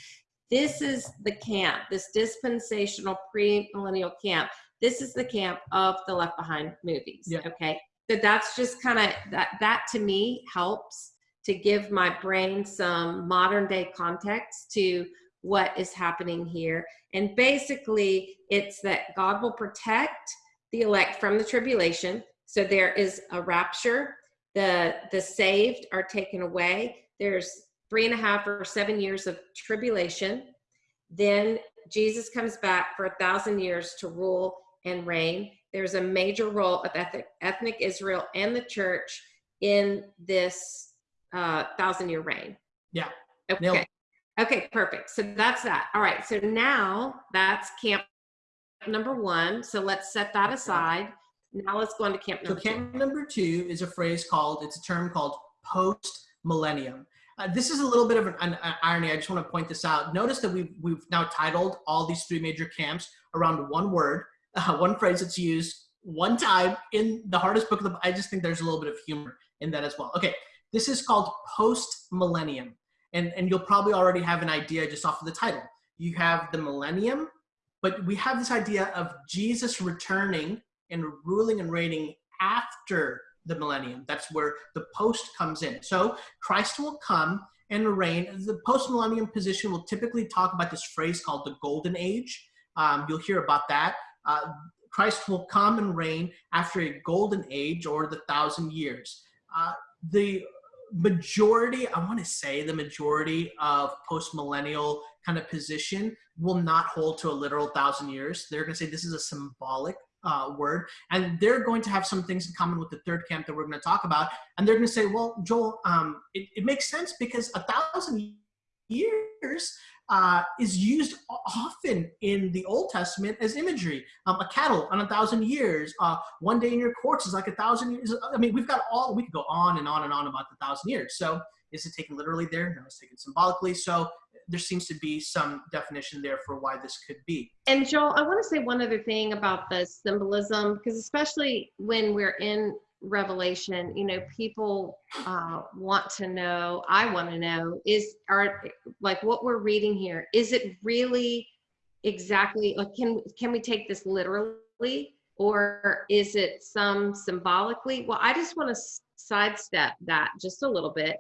this is the camp, this dispensational pre-millennial camp. This is the camp of the Left Behind movies. Yeah. Okay. So that's just kind of that that to me helps to give my brain some modern day context to what is happening here. And basically, it's that God will protect the elect from the tribulation. So there is a rapture. The the saved are taken away. There's three and a half or seven years of tribulation. Then Jesus comes back for a thousand years to rule and reign. There's a major role of ethnic, ethnic Israel and the church in this uh, thousand year reign. Yeah. Okay. Okay, perfect. So that's that. All right. So now that's camp number one. So let's set that aside. Now let's go on to camp number so camp number two is a phrase called, it's a term called post millennium. Uh, this is a little bit of an, an, an, irony. I just want to point this out. Notice that we've, we've now titled all these three major camps around one word, uh, one phrase that's used one time in the hardest book of the I just think there's a little bit of humor in that as well. Okay, this is called post millennium. And, and you'll probably already have an idea just off of the title. You have the millennium, but we have this idea of Jesus returning and ruling and reigning after the millennium. That's where the post comes in. So Christ will come and reign. The post millennium position will typically talk about this phrase called the golden age. Um, you'll hear about that. Uh, Christ will come and reign after a golden age or the thousand years. Uh, the majority, I want to say the majority of post millennial kind of position will not hold to a literal thousand years. They're going to say this is a symbolic uh, word, and they're going to have some things in common with the third camp that we're going to talk about. And they're going to say, well, Joel, um, it, it makes sense because a thousand years uh, is used often in the Old Testament as imagery. Um, a cattle on a thousand years, uh, one day in your courts is like a thousand years. I mean, we've got all, we could go on and on and on about the thousand years. So is it taken literally there? No, it's taken symbolically. So there seems to be some definition there for why this could be. And Joel, I want to say one other thing about the symbolism, because especially when we're in Revelation, you know, people uh, want to know, I want to know, is are like what we're reading here, is it really exactly like can can we take this literally or is it some symbolically? Well, I just want to sidestep that just a little bit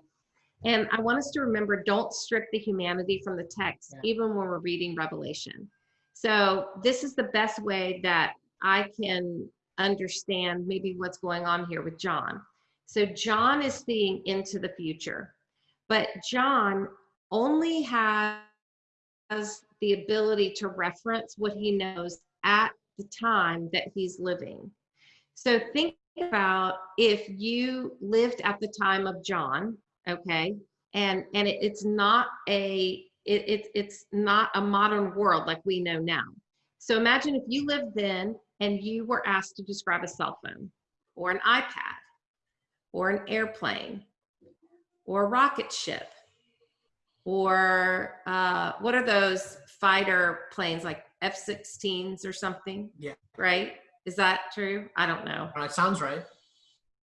and I want us to remember don't strip the humanity from the text, yeah. even when we're reading Revelation. So, this is the best way that I can understand maybe what's going on here with John. So, John is seeing into the future, but John only has the ability to reference what he knows at the time that he's living. So, think about if you lived at the time of John okay. And and it, it's not a it, it, it's not a modern world like we know now. So imagine if you lived then and you were asked to describe a cell phone or an ipad or an airplane or a rocket ship or uh, what are those fighter planes like f-16s or something? Yeah. Right? Is that true? I don't know. Uh, sounds right.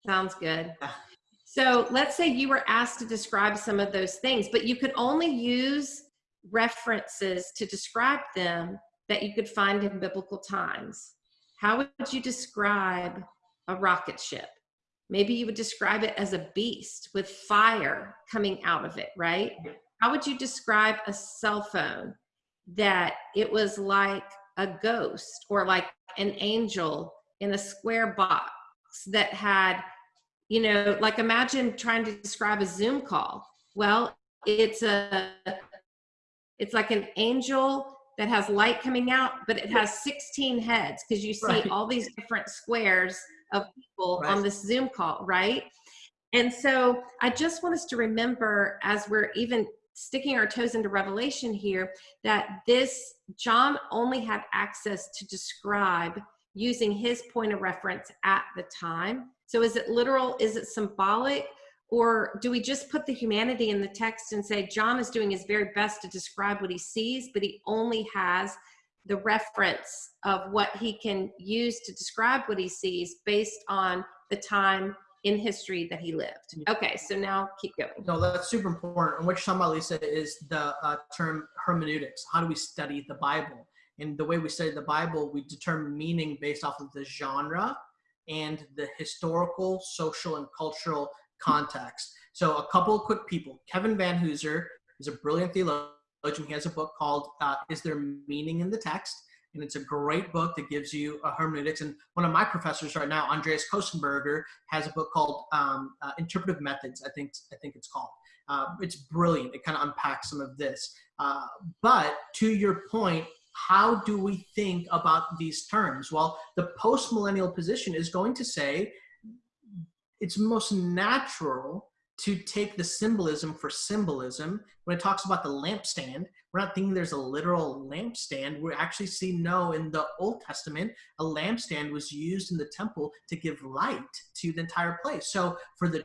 Sounds good. Yeah. So let's say you were asked to describe some of those things, but you could only use references to describe them that you could find in biblical times. How would you describe a rocket ship? Maybe you would describe it as a beast with fire coming out of it, right? How would you describe a cell phone that it was like a ghost or like an angel in a square box that had you know like imagine trying to describe a zoom call well it's a it's like an angel that has light coming out but it has 16 heads because you see right. all these different squares of people right. on this zoom call right and so i just want us to remember as we're even sticking our toes into revelation here that this john only had access to describe using his point of reference at the time so is it literal? Is it symbolic? Or do we just put the humanity in the text and say John is doing his very best to describe what he sees, but he only has the reference of what he can use to describe what he sees based on the time in history that he lived. Okay, so now keep going. No, that's super important. And what you're talking about, Lysa, is the uh, term hermeneutics. How do we study the Bible? And the way we study the Bible, we determine meaning based off of the genre and the historical, social, and cultural context. So, a couple of quick people. Kevin Vanhoozer is a brilliant theologian. He has a book called uh, Is There Meaning in the Text? And it's a great book that gives you a hermeneutics. And one of my professors right now, Andreas Kostenberger, has a book called um, uh, Interpretive Methods. I think I think it's called. Uh, it's brilliant. It kind of unpacks some of this. Uh, but to your point, how do we think about these terms? Well, the post-millennial position is going to say it's most natural to take the symbolism for symbolism. When it talks about the lampstand, we're not thinking there's a literal lampstand. We actually see no in the Old Testament, a lampstand was used in the temple to give light to the entire place. So for the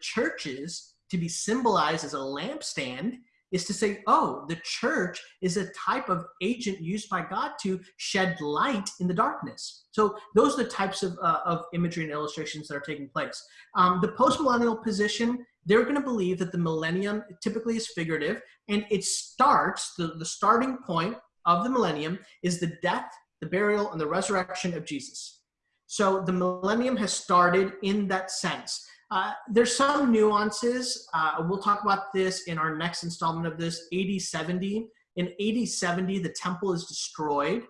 churches to be symbolized as a lampstand is to say, oh, the church is a type of agent used by God to shed light in the darkness. So those are the types of, uh, of imagery and illustrations that are taking place. Um, the postmillennial position, they're going to believe that the millennium typically is figurative, and it starts, the, the starting point of the millennium is the death, the burial, and the resurrection of Jesus. So the millennium has started in that sense. Uh, there's some nuances. Uh, we'll talk about this in our next installment of this, AD 70. In AD 70, the temple is destroyed.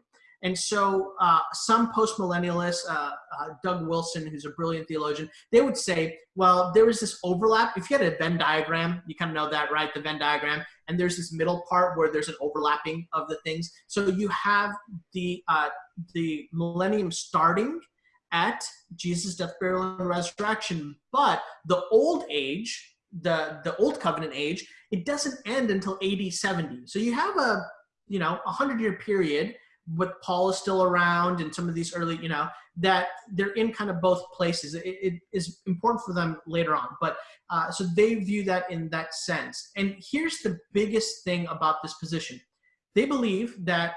And so uh, some post-millennialists, uh, uh, Doug Wilson, who's a brilliant theologian, they would say, well, there is this overlap. If you had a Venn diagram, you kind of know that, right? The Venn diagram. And there's this middle part where there's an overlapping of the things. So you have the, the millennium starting at Jesus' death, burial, and resurrection. But the old age, the, the old covenant age, it doesn't end until AD 70. So you have a, you know, a hundred year period with Paul is still around and some of these early, you know, that they're in kind of both places. it, it is important for them later on. But uh, so they view that in that sense. And here's the biggest thing about this position. They believe that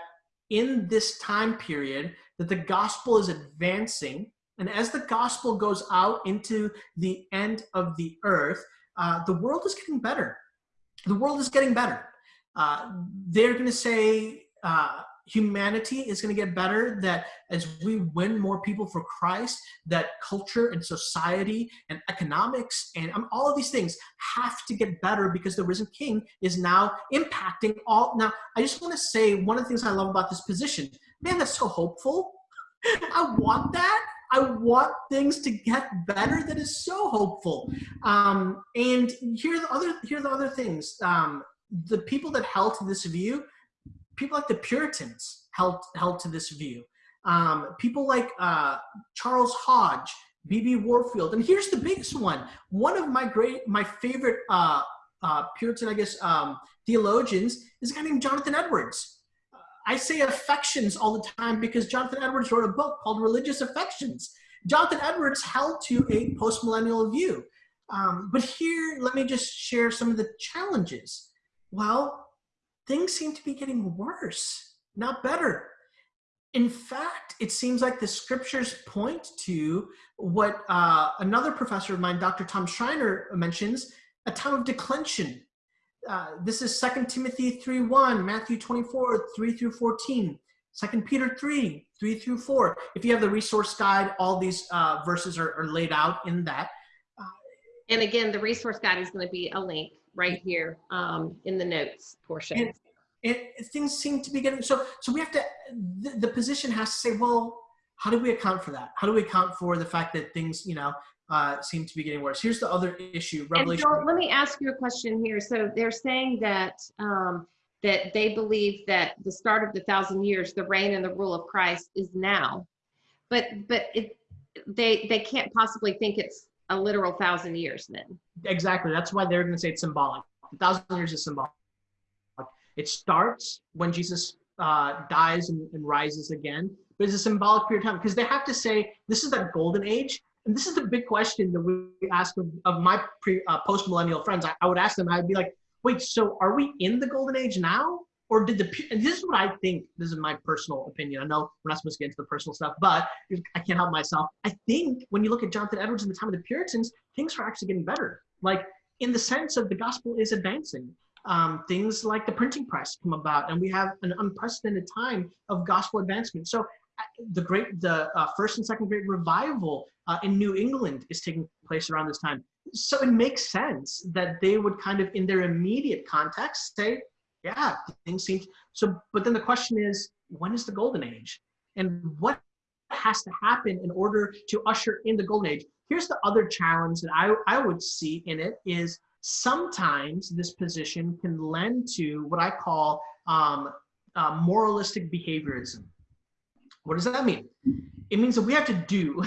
in this time period, that the gospel is advancing. And as the gospel goes out into the end of the earth, uh, the world is getting better. The world is getting better. Uh, they're going to say uh, humanity is going to get better, that as we win more people for Christ, that culture and society and economics and um, all of these things have to get better because the risen king is now impacting all. Now, I just want to say one of the things I love about this position, man, that's so hopeful. I want that. I want things to get better. That is so hopeful. Um, and here are the other here are the other things. Um, the people that held to this view, people like the Puritans held held to this view. Um, people like uh, Charles Hodge, B.B. Warfield, and here's the biggest one. One of my great, my favorite uh, uh, Puritan, I guess, um, theologians is a guy named Jonathan Edwards. I say affections all the time because Jonathan Edwards wrote a book called Religious Affections. Jonathan Edwards held to a postmillennial view. Um, but here, let me just share some of the challenges. Well, things seem to be getting worse, not better. In fact, it seems like the scriptures point to what uh, another professor of mine, Dr. Tom Schreiner, mentions, a time of declension, uh, this is Second Timothy 3 1, Matthew 24, 3 through 14, 2 Peter 3, 3 through 4. If you have the resource guide, all these uh, verses are, are, laid out in that. Uh, and again, the resource guide is going to be a link right here um, in the notes portion. And, and things seem to be getting so. So we have to. The, the position has to say, well, how do we account for that? How do we account for the fact that things, you know, uh, seem to be getting worse. Here's the other issue. Revelation. And so let me ask you a question here. So they're saying that um, that they believe that the start of the thousand years, the reign and the rule of Christ, is now, but but it, they they can't possibly think it's a literal thousand years then. Exactly. That's why they're going to say it's symbolic. A thousand years is symbolic. It starts when Jesus uh, dies and, and rises again, but it's a symbolic period of time because they have to say this is that golden age and this is the big question that we ask of, of my pre, uh, post-millennial friends. I, I, would ask them, I'd be like, wait, so are we in the golden age now? Or did the, and this is what I think, this is my personal opinion. I know we're not supposed to get into the personal stuff, but I can't help myself. I think when you look at Jonathan Edwards in the time of the Puritans, things are actually getting better. Like in the sense of the gospel is advancing. Um, things like the printing press come about and we have an unprecedented time of gospel advancement. So the great the uh, first and second great revival uh, in new england is taking place around this time so it makes sense that they would kind of in their immediate context say yeah things seem so but then the question is when is the golden age and what has to happen in order to usher in the golden age here's the other challenge that i, I would see in it is sometimes this position can lend to what i call um, uh, moralistic behaviorism. What does that mean? It means that we have to do.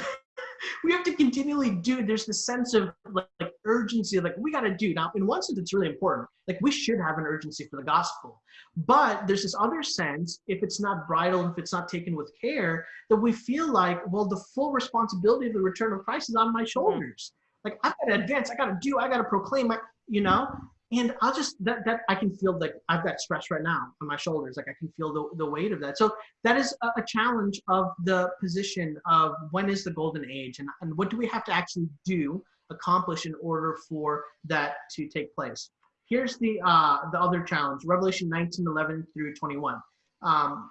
we have to continually do. There's this sense of like, like urgency, like we got to do. Now, in one sense, it's really important. Like we should have an urgency for the gospel, but there's this other sense, if it's not bridled, if it's not taken with care, that we feel like, well, the full responsibility of the return of Christ is on my mm-hmm. shoulders. Like I got to advance, I got to do, I got to proclaim, my, you know and i'll just that that i can feel like i've got stress right now on my shoulders like i can feel the, the weight of that. So that is a, a challenge of the position of when is the golden age and, and what do we have to actually do accomplish in order for that to take place? Here's the uh the other challenge revelation 19 11 through 21 um,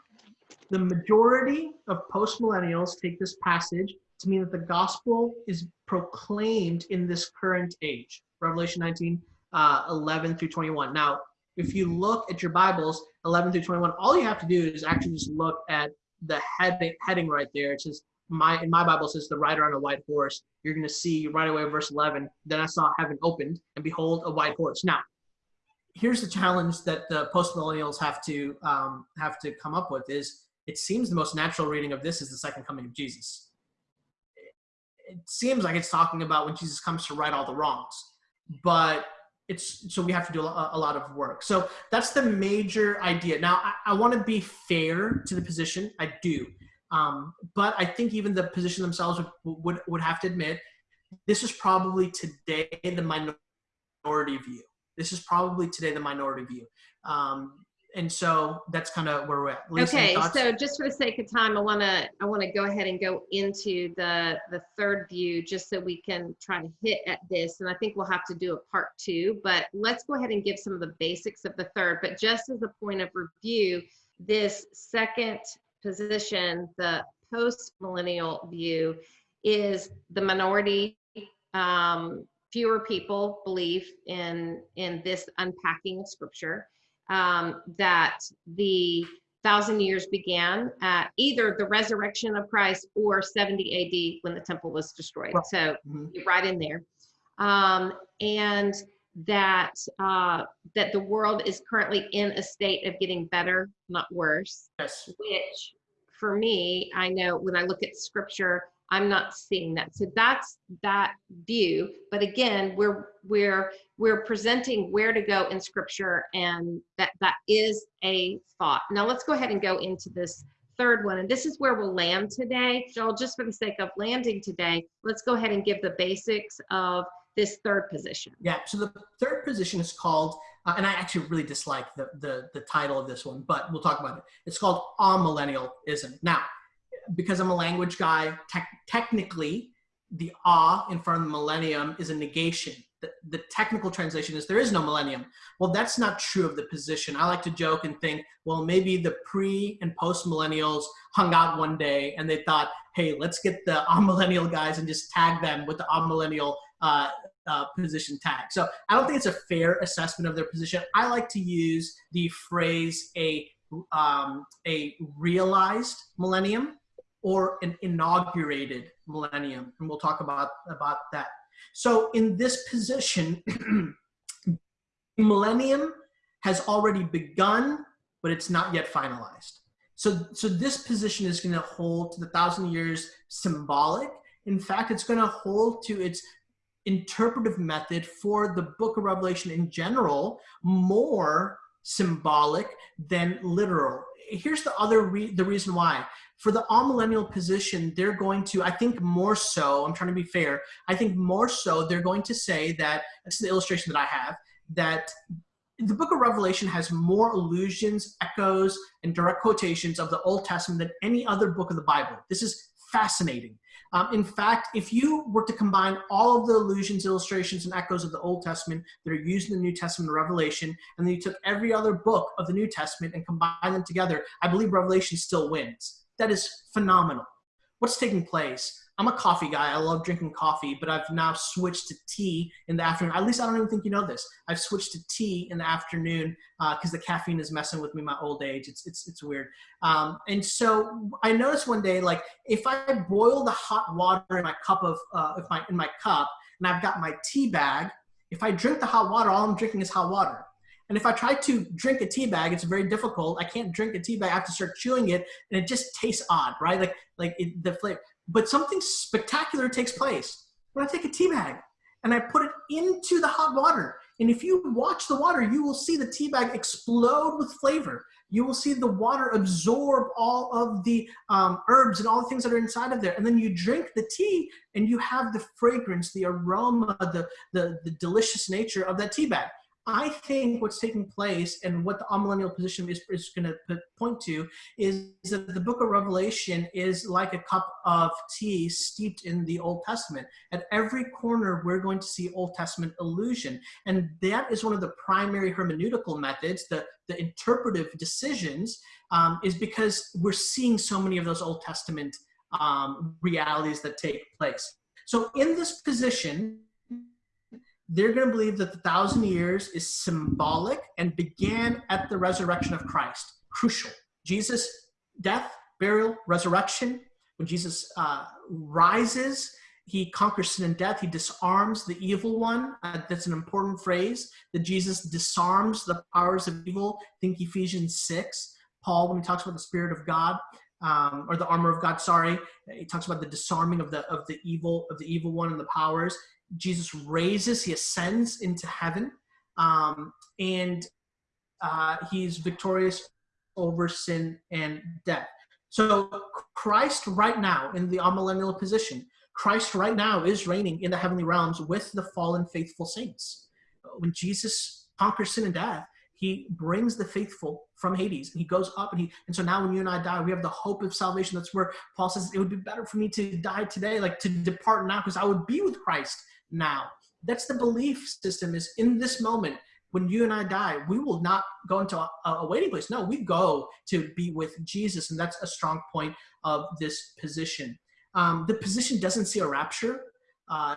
the majority of post millennials take this passage to mean that the gospel is proclaimed in this current age. Revelation 19 uh, 11 through 21. Now, if you look at your Bibles, 11 through 21, all you have to do is actually just look at the heading, heading right there. It says, my in my Bible says the rider on a white horse. You're going to see right away verse 11. Then I saw heaven opened, and behold, a white horse. Now, here's the challenge that the post millennials have to um, have to come up with: is it seems the most natural reading of this is the second coming of Jesus. It seems like it's talking about when Jesus comes to right all the wrongs, but it's so we have to do a, a, lot of work. So that's the major idea. Now i, I want to be fair to the position. I do. Um, but i think even the position themselves would, would, would have to admit this is probably today the minority view. This is probably today the minority view. Um, and so that's kind of where we're at. Lysa, okay, so just for the sake of time, I want to I want to go ahead and go into the the third view just so we can try to hit at this, and I think we'll have to do a part two. But let's go ahead and give some of the basics of the third. But just as a point of review, this second position, the post millennial view, is the minority. Um, fewer people believe in in this unpacking of scripture um, that the thousand years began at either the resurrection of Christ or 70 AD when the temple was destroyed. So mm-hmm. right in there. Um, and that uh, that the world is currently in a state of getting better, not worse. Yes. Which, for me, I know when I look at Scripture, I'm not seeing that. So that's that view. But again, we're we're we're presenting where to go in scripture and that that is a thought. Now let's go ahead and go into this third one. And this is where we'll land today. Joel, just for the sake of landing today, let's go ahead and give the basics of this third position. Yeah, so the third position is called, uh, and I actually really dislike the, the, the title of this one, but we'll talk about it. It's called amillennialism. Now, because I'm a language guy, te- technically, the ah in front of the millennium is a negation. The, the, technical translation is there is no millennium. Well, that's not true of the position. I like to joke and think, well, maybe the pre and post millennials hung out one day and they thought, hey, let's get the amillennial guys and just tag them with the amillennial uh, uh, position tag. So I don't think it's a fair assessment of their position. I like to use the phrase a um, a realized millennium or an inaugurated millennium. And we'll talk about, about that. So in this position, millennium has already begun, but it's not yet finalized. So, so this position is going to hold to the thousand years symbolic. In fact, it's going to hold to its interpretive method for the book of Revelation in general more symbolic than literal. Here's the other re the reason why for the amillennial position, they're going to, I think more so, I'm trying to be fair, I think more so they're going to say that, this is the illustration that I have, that the book of Revelation has more allusions, echoes, and direct quotations of the Old Testament than any other book of the Bible. This is fascinating. Um, in fact, if you were to combine all of the allusions, illustrations, and echoes of the Old Testament that are used in the New Testament Revelation, and then you took every other book of the New Testament and combined them together, I believe Revelation still wins that is phenomenal. What's taking place? I'm a coffee guy. I love drinking coffee, but I've now switched to tea in the afternoon. At least I don't even think you know this. I've switched to tea in the afternoon because uh, the caffeine is messing with me my old age. It's it's it's weird. Um, and so I noticed one day, like if I boil the hot water in my cup of uh, if my in my cup, and I've got my tea bag. If I drink the hot water, all I'm drinking is hot water. And if I try to drink a tea bag, it's very difficult. I can't drink a tea bag. I have to start chewing it, and it just tastes odd, right? Like like it, the flavor. But something spectacular takes place when I take a tea bag and I put it into the hot water. And if you watch the water, you will see the tea bag explode with flavor. You will see the water absorb all of the um, herbs and all the things that are inside of there. And then you drink the tea and you have the fragrance, the aroma, the, the, the delicious nature of that tea bag. I think what's taking place and what the amillennial position is, is going to point to is that the book of Revelation is like a cup of tea steeped in the Old Testament. At every corner, we're going to see Old Testament allusion. And that is one of the primary hermeneutical methods, the, the interpretive decisions, um, is because we're seeing so many of those Old Testament um, realities that take place. So in this position, they're going to believe that the thousand years is symbolic and began at the resurrection of Christ. Crucial. Jesus' death, burial, resurrection. When Jesus uh, rises, he conquers sin and death. He disarms the evil one. Uh, that's an important phrase that Jesus disarms the powers of evil. Think Ephesians 6. Paul, when he talks about the Spirit of God, um, or the armor of God, sorry, he talks about the disarming of the of the evil of the evil one and the powers. Jesus raises, he ascends into heaven, um, and uh, he's victorious over sin and death. So Christ right now in the amillennial position, Christ right now is reigning in the heavenly realms with the fallen faithful saints. When Jesus conquers sin and death, he brings the faithful from Hades and he goes up and he and so now when you and I die, we have the hope of salvation. That's where Paul says it would be better for me to die today, like to depart now, because I would be with Christ now. That's the belief system is in this moment when you and I die, we will not go into a, a, waiting place. No, we go to be with Jesus. And that's a strong point of this position. Um, the position doesn't see a rapture. Uh,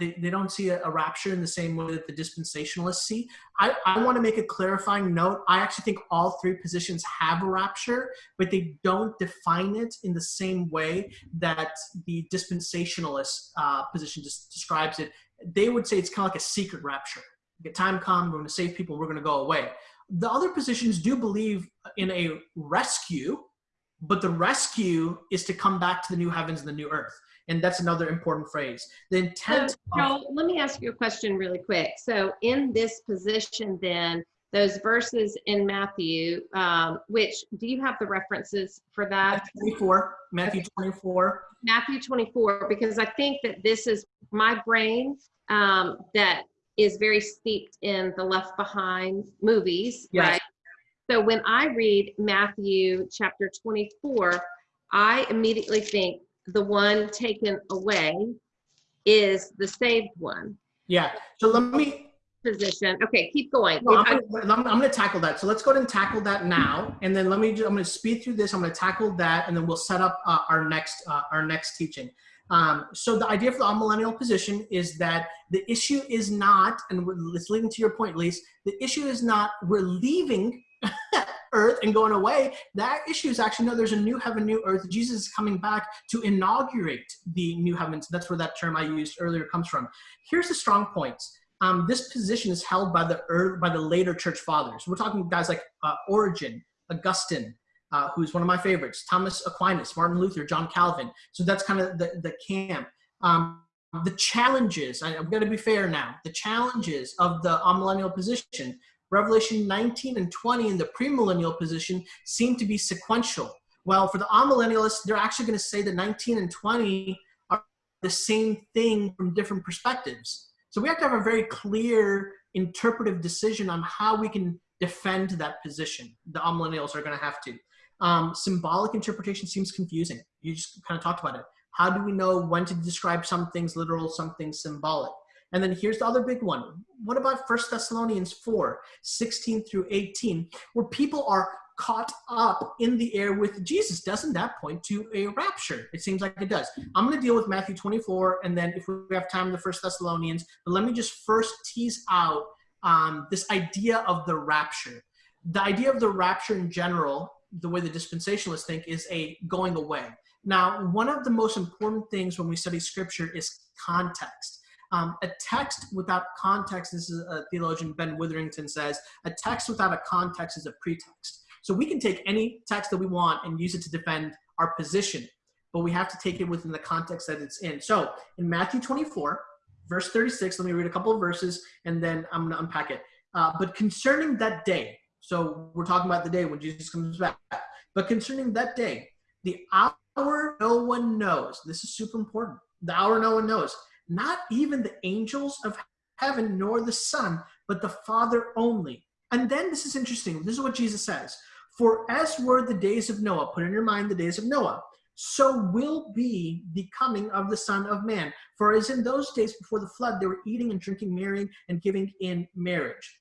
they, they don't see a, a, rapture in the same way that the dispensationalists see. I, I want to make a clarifying note. I actually think all three positions have a rapture, but they don't define it in the same way that the dispensationalist uh, position just describes it. They would say it's kind of like a secret rapture. Get time come, we're going to save people, we're going to go away. The other positions do believe in a rescue, but the rescue is to come back to the new heavens and the new earth and that's another important phrase. The intent. So, Joel, let me ask you a question really quick. So, in this position, then those verses in Matthew, um, which do you have the references for that? 24, Matthew 24. Matthew 24, because I think that this is my brain um, that is very steeped in the Left Behind movies, yes. right? So when I read Matthew chapter 24, I immediately think the one taken away is the saved one. Yeah. So let me position. Okay, keep going. No, I'm, gonna, I'm, I'm, gonna, tackle that. So let's go ahead and tackle that now, and then let me. Just, I'm gonna speed through this. I'm gonna tackle that, and then we'll set up uh, our next uh, our next teaching. Um, so the idea for the millennial position is that the issue is not, and it's leading to your point, Lysa. The issue is not we're leaving earth and going away. That issue is actually no, there's a new heaven, new earth. Jesus is coming back to inaugurate the new heavens. That's where that term I used earlier comes from. Here's the strong points. Um, this position is held by the earth, by the later church fathers. We're talking guys like uh, Origen, Augustine, uh, who's one of my favorites, Thomas Aquinas, Martin Luther, John Calvin. So that's kind of the, the camp. Um, the challenges, I, I'm going to be fair now, the challenges of the amillennial position Revelation 19 and 20 in the premillennial position seem to be sequential. Well, for the amillennialists, they're actually going to say that 19 and 20 are the same thing from different perspectives. So we have to have a very clear interpretive decision on how we can defend that position. The amillennials are going to have to. Um, symbolic interpretation seems confusing. You just kind of talked about it. How do we know when to describe some things literal, some things symbolic? And then here's the other big one. What about First Thessalonians 4, 16 through 18, where people are caught up in the air with Jesus? Doesn't that point to a rapture? It seems like it does. I'm going to deal with Matthew 24, and then if we have time, the First Thessalonians. But let me just first tease out um, this idea of the rapture. The idea of the rapture in general, the way the dispensationalists think, is a going away. Now, one of the most important things when we study scripture is context. Um, a text without context, this is a theologian, Ben Witherington says, a text without a context is a pretext. So we can take any text that we want and use it to defend our position, but we have to take it within the context that it's in. So in Matthew 24, verse 36, let me read a couple of verses and then I'm to unpack it. Uh, but concerning that day, so we're talking about the day when Jesus comes back, but concerning that day, the hour no one knows, this is super important, the hour no one knows, not even the angels of heaven nor the Son, but the Father only. And then this is interesting. This is what Jesus says. For as were the days of Noah, put in your mind the days of Noah, so will be the coming of the Son of Man. For as in those days before the flood, they were eating and drinking, marrying, and giving in marriage.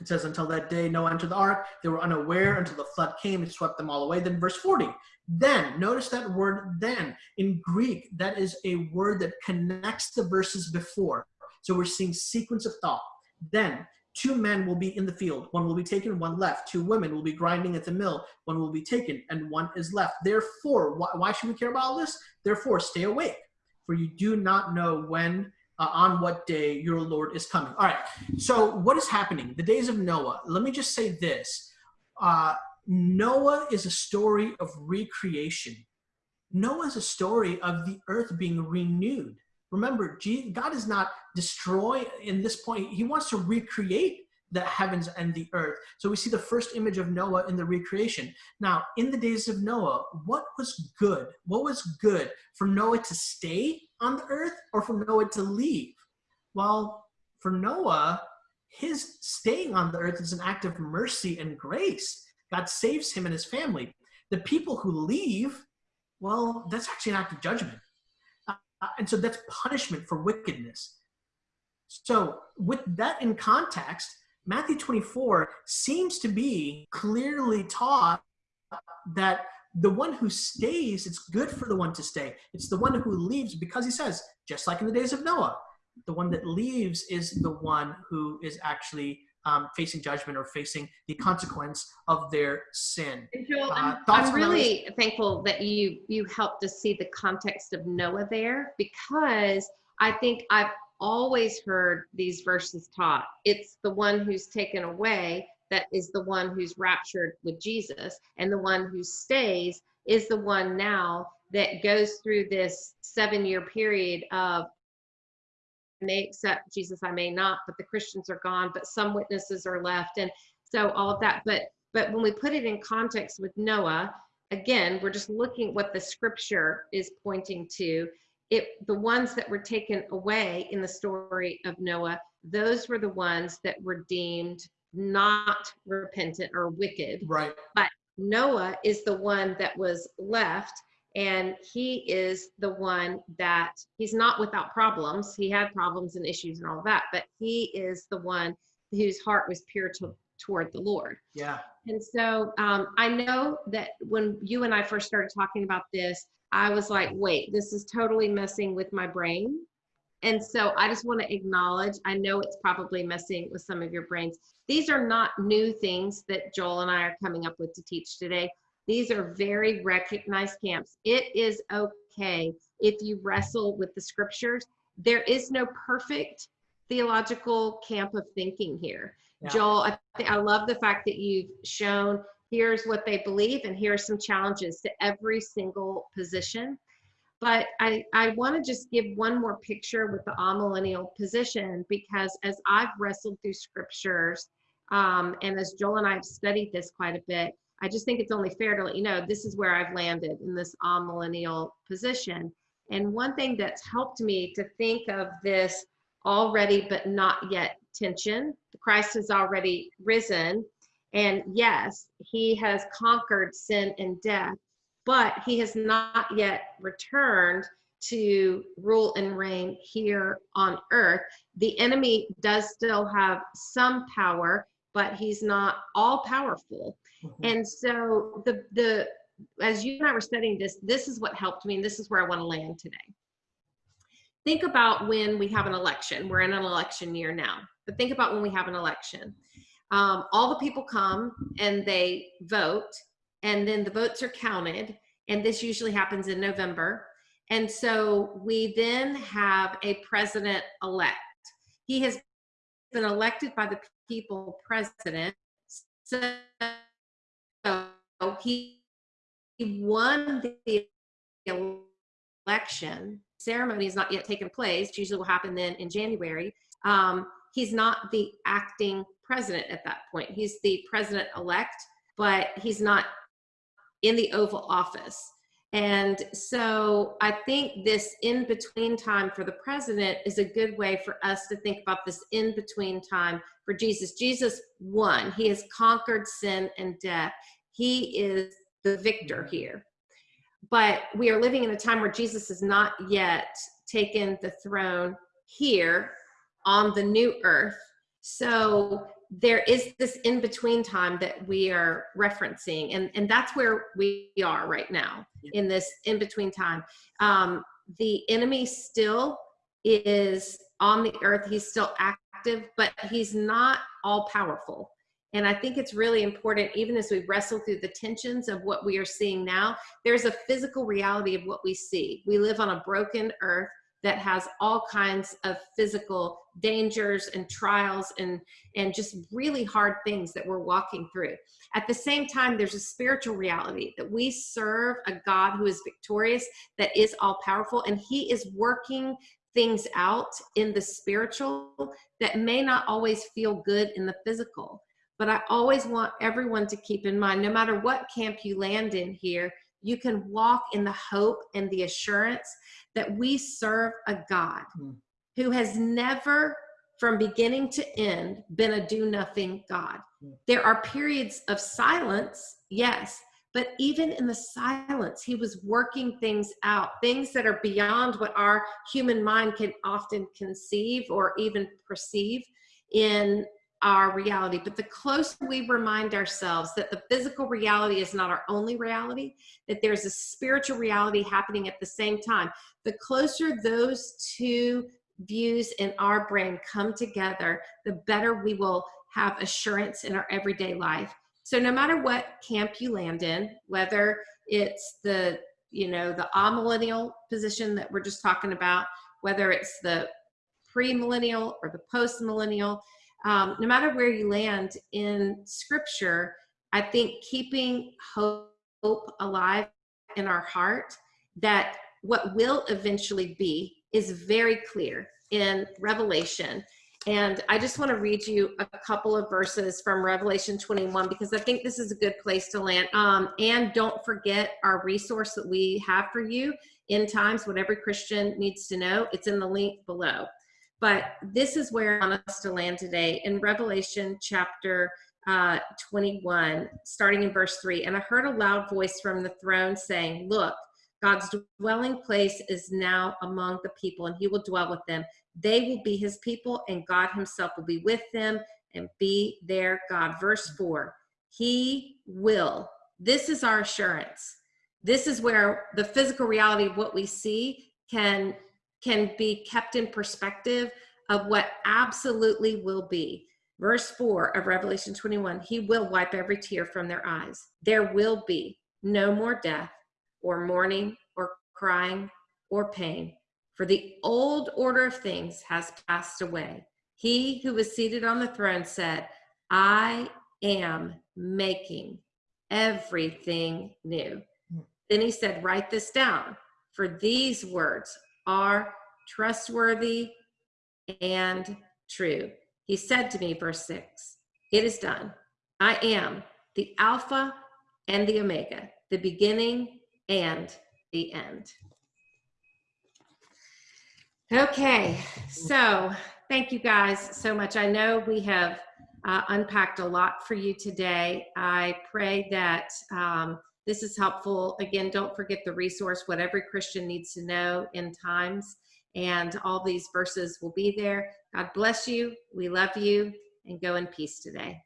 It says, until that day Noah entered the ark, they were unaware until the flood came and swept them all away. Then, verse 40, then, notice that word then. In Greek, that is a word that connects the verses before. So we're seeing sequence of thought. Then, two men will be in the field. One will be taken, one left. Two women will be grinding at the mill. One will be taken, and one is left. Therefore, why, why should we care about all this? Therefore, stay awake, for you do not know when uh, on what day your Lord is coming. All right. So what is happening? The days of Noah. Let me just say this. Uh, Noah is a story of recreation. Noah is a story of the earth being renewed. Remember, God is not destroy in this point. He wants to recreate the heavens and the earth. So we see the first image of Noah in the recreation. Now, in the days of Noah, what was good? What was good for Noah to stay on the earth or for Noah to leave? Well, for Noah, his staying on the earth is an act of mercy and grace. God saves him and his family. The people who leave, well, that's actually an act of judgment. Uh, and so that's punishment for wickedness. So, with that in context, Matthew 24 seems to be clearly taught that the one who stays, it's good for the one to stay. It's the one who leaves because he says, just like in the days of Noah, the one that leaves is the one who is actually um, facing judgment or facing the consequence of their sin. Joel, uh, I'm, I'm really thankful that you you helped us see the context of Noah there because I think I've always heard these verses taught. It's the one who's taken away that is the one who's raptured with Jesus, and the one who stays is the one now that goes through this seven year period of may accept Jesus, I may not, but the Christians are gone, but some witnesses are left. And so all of that. But but when we put it in context with Noah, again, we're just looking what the scripture is pointing to. It the ones that were taken away in the story of Noah, those were the ones that were deemed not repentant or wicked. Right. But Noah is the one that was left and he is the one that he's not without problems he had problems and issues and all that but he is the one whose heart was pure to, toward the lord yeah and so um, i know that when you and i first started talking about this i was like wait this is totally messing with my brain and so i just want to acknowledge i know it's probably messing with some of your brains these are not new things that joel and i are coming up with to teach today these are very recognized camps. It is okay if you wrestle with the scriptures. There is no perfect theological camp of thinking here. Yeah. Joel, I, I love the fact that you've shown here's what they believe and here are some challenges to every single position. But I, I want to just give one more picture with the amillennial position because as I've wrestled through scriptures, um, and as Joel and I have studied this quite a bit, I just think it's only fair to let you know this is where I've landed in this amillennial position. And one thing that's helped me to think of this already but not yet tension Christ has already risen. And yes, he has conquered sin and death, but he has not yet returned to rule and reign here on earth. The enemy does still have some power, but he's not all powerful. Mm-hmm. And so the the as you and I were studying this, this is what helped me, and this is where I want to land today. Think about when we have an election. We're in an election year now, but think about when we have an election. Um, all the people come and they vote, and then the votes are counted, and this usually happens in November. And so we then have a president elect. He has been elected by the people president. So he won the election. Ceremony has not yet taken place. Usually will happen then in January. Um, he's not the acting president at that point. He's the president elect, but he's not in the Oval Office. And so I think this in between time for the president is a good way for us to think about this in between time for Jesus. Jesus won, he has conquered sin and death. He is the victor here. But we are living in a time where Jesus has not yet taken the throne here on the new earth. So there is this in between time that we are referencing and and that's where we are right now in this in between time. Um the enemy still is on the earth. He's still active but he's not all powerful and i think it's really important even as we wrestle through the tensions of what we are seeing now there's a physical reality of what we see. We live on a broken earth that has all kinds of physical dangers and trials and and just really hard things that we're walking through. At the same time there's a spiritual reality that we serve a god who is victorious that is all powerful and he is working things out in the spiritual that may not always feel good in the physical. But i always want everyone to keep in mind no matter what camp you land in here you can walk in the hope and the assurance that we serve a God mm. who has never, from beginning to end, been a do nothing God. Mm. There are periods of silence, yes, but even in the silence, he was working things out, things that are beyond what our human mind can often conceive or even perceive in our reality. But the closer we remind ourselves that the physical reality is not our only reality, that there's a spiritual reality happening at the same time, the closer those two views in our brain come together, the better we will have assurance in our everyday life. So no matter what camp you land in, whether it's the, you know, the amillennial position that we're just talking about, whether it's the pre-millennial or the post-millennial, um, no matter where you land in scripture, I think keeping hope, alive in our heart that what will eventually be is very clear in Revelation. And I just want to read you a couple of verses from Revelation 21 because I think this is a good place to land. Um, and don't forget our resource that we have for you End Times what every Christian needs to know. It's in the link below. But this is where I want us to land today in Revelation chapter uh, 21, starting in verse 3. And I heard a loud voice from the throne saying, Look, God's dwelling place is now among the people, and he will dwell with them. They will be his people, and God himself will be with them and be their God. Verse 4 He will. This is our assurance. This is where the physical reality of what we see can can be kept in perspective of what absolutely will be. Verse 4 of Revelation 21 He will wipe every tear from their eyes. There will be no more death, or mourning, or crying, or pain, for the old order of things has passed away. He who was seated on the throne said, I am making everything new. Hmm. Then he said, Write this down, for these words are trustworthy and true. He said to me, verse 6, It is done. I am the Alpha and the Omega, the beginning and the end. Okay, so thank you guys so much. I know we have uh, unpacked a lot for you today. I pray that um, this is helpful. Again, don't forget the resource, what every Christian needs to know End Times. And all these verses will be there. God bless you. We love you and go in peace today.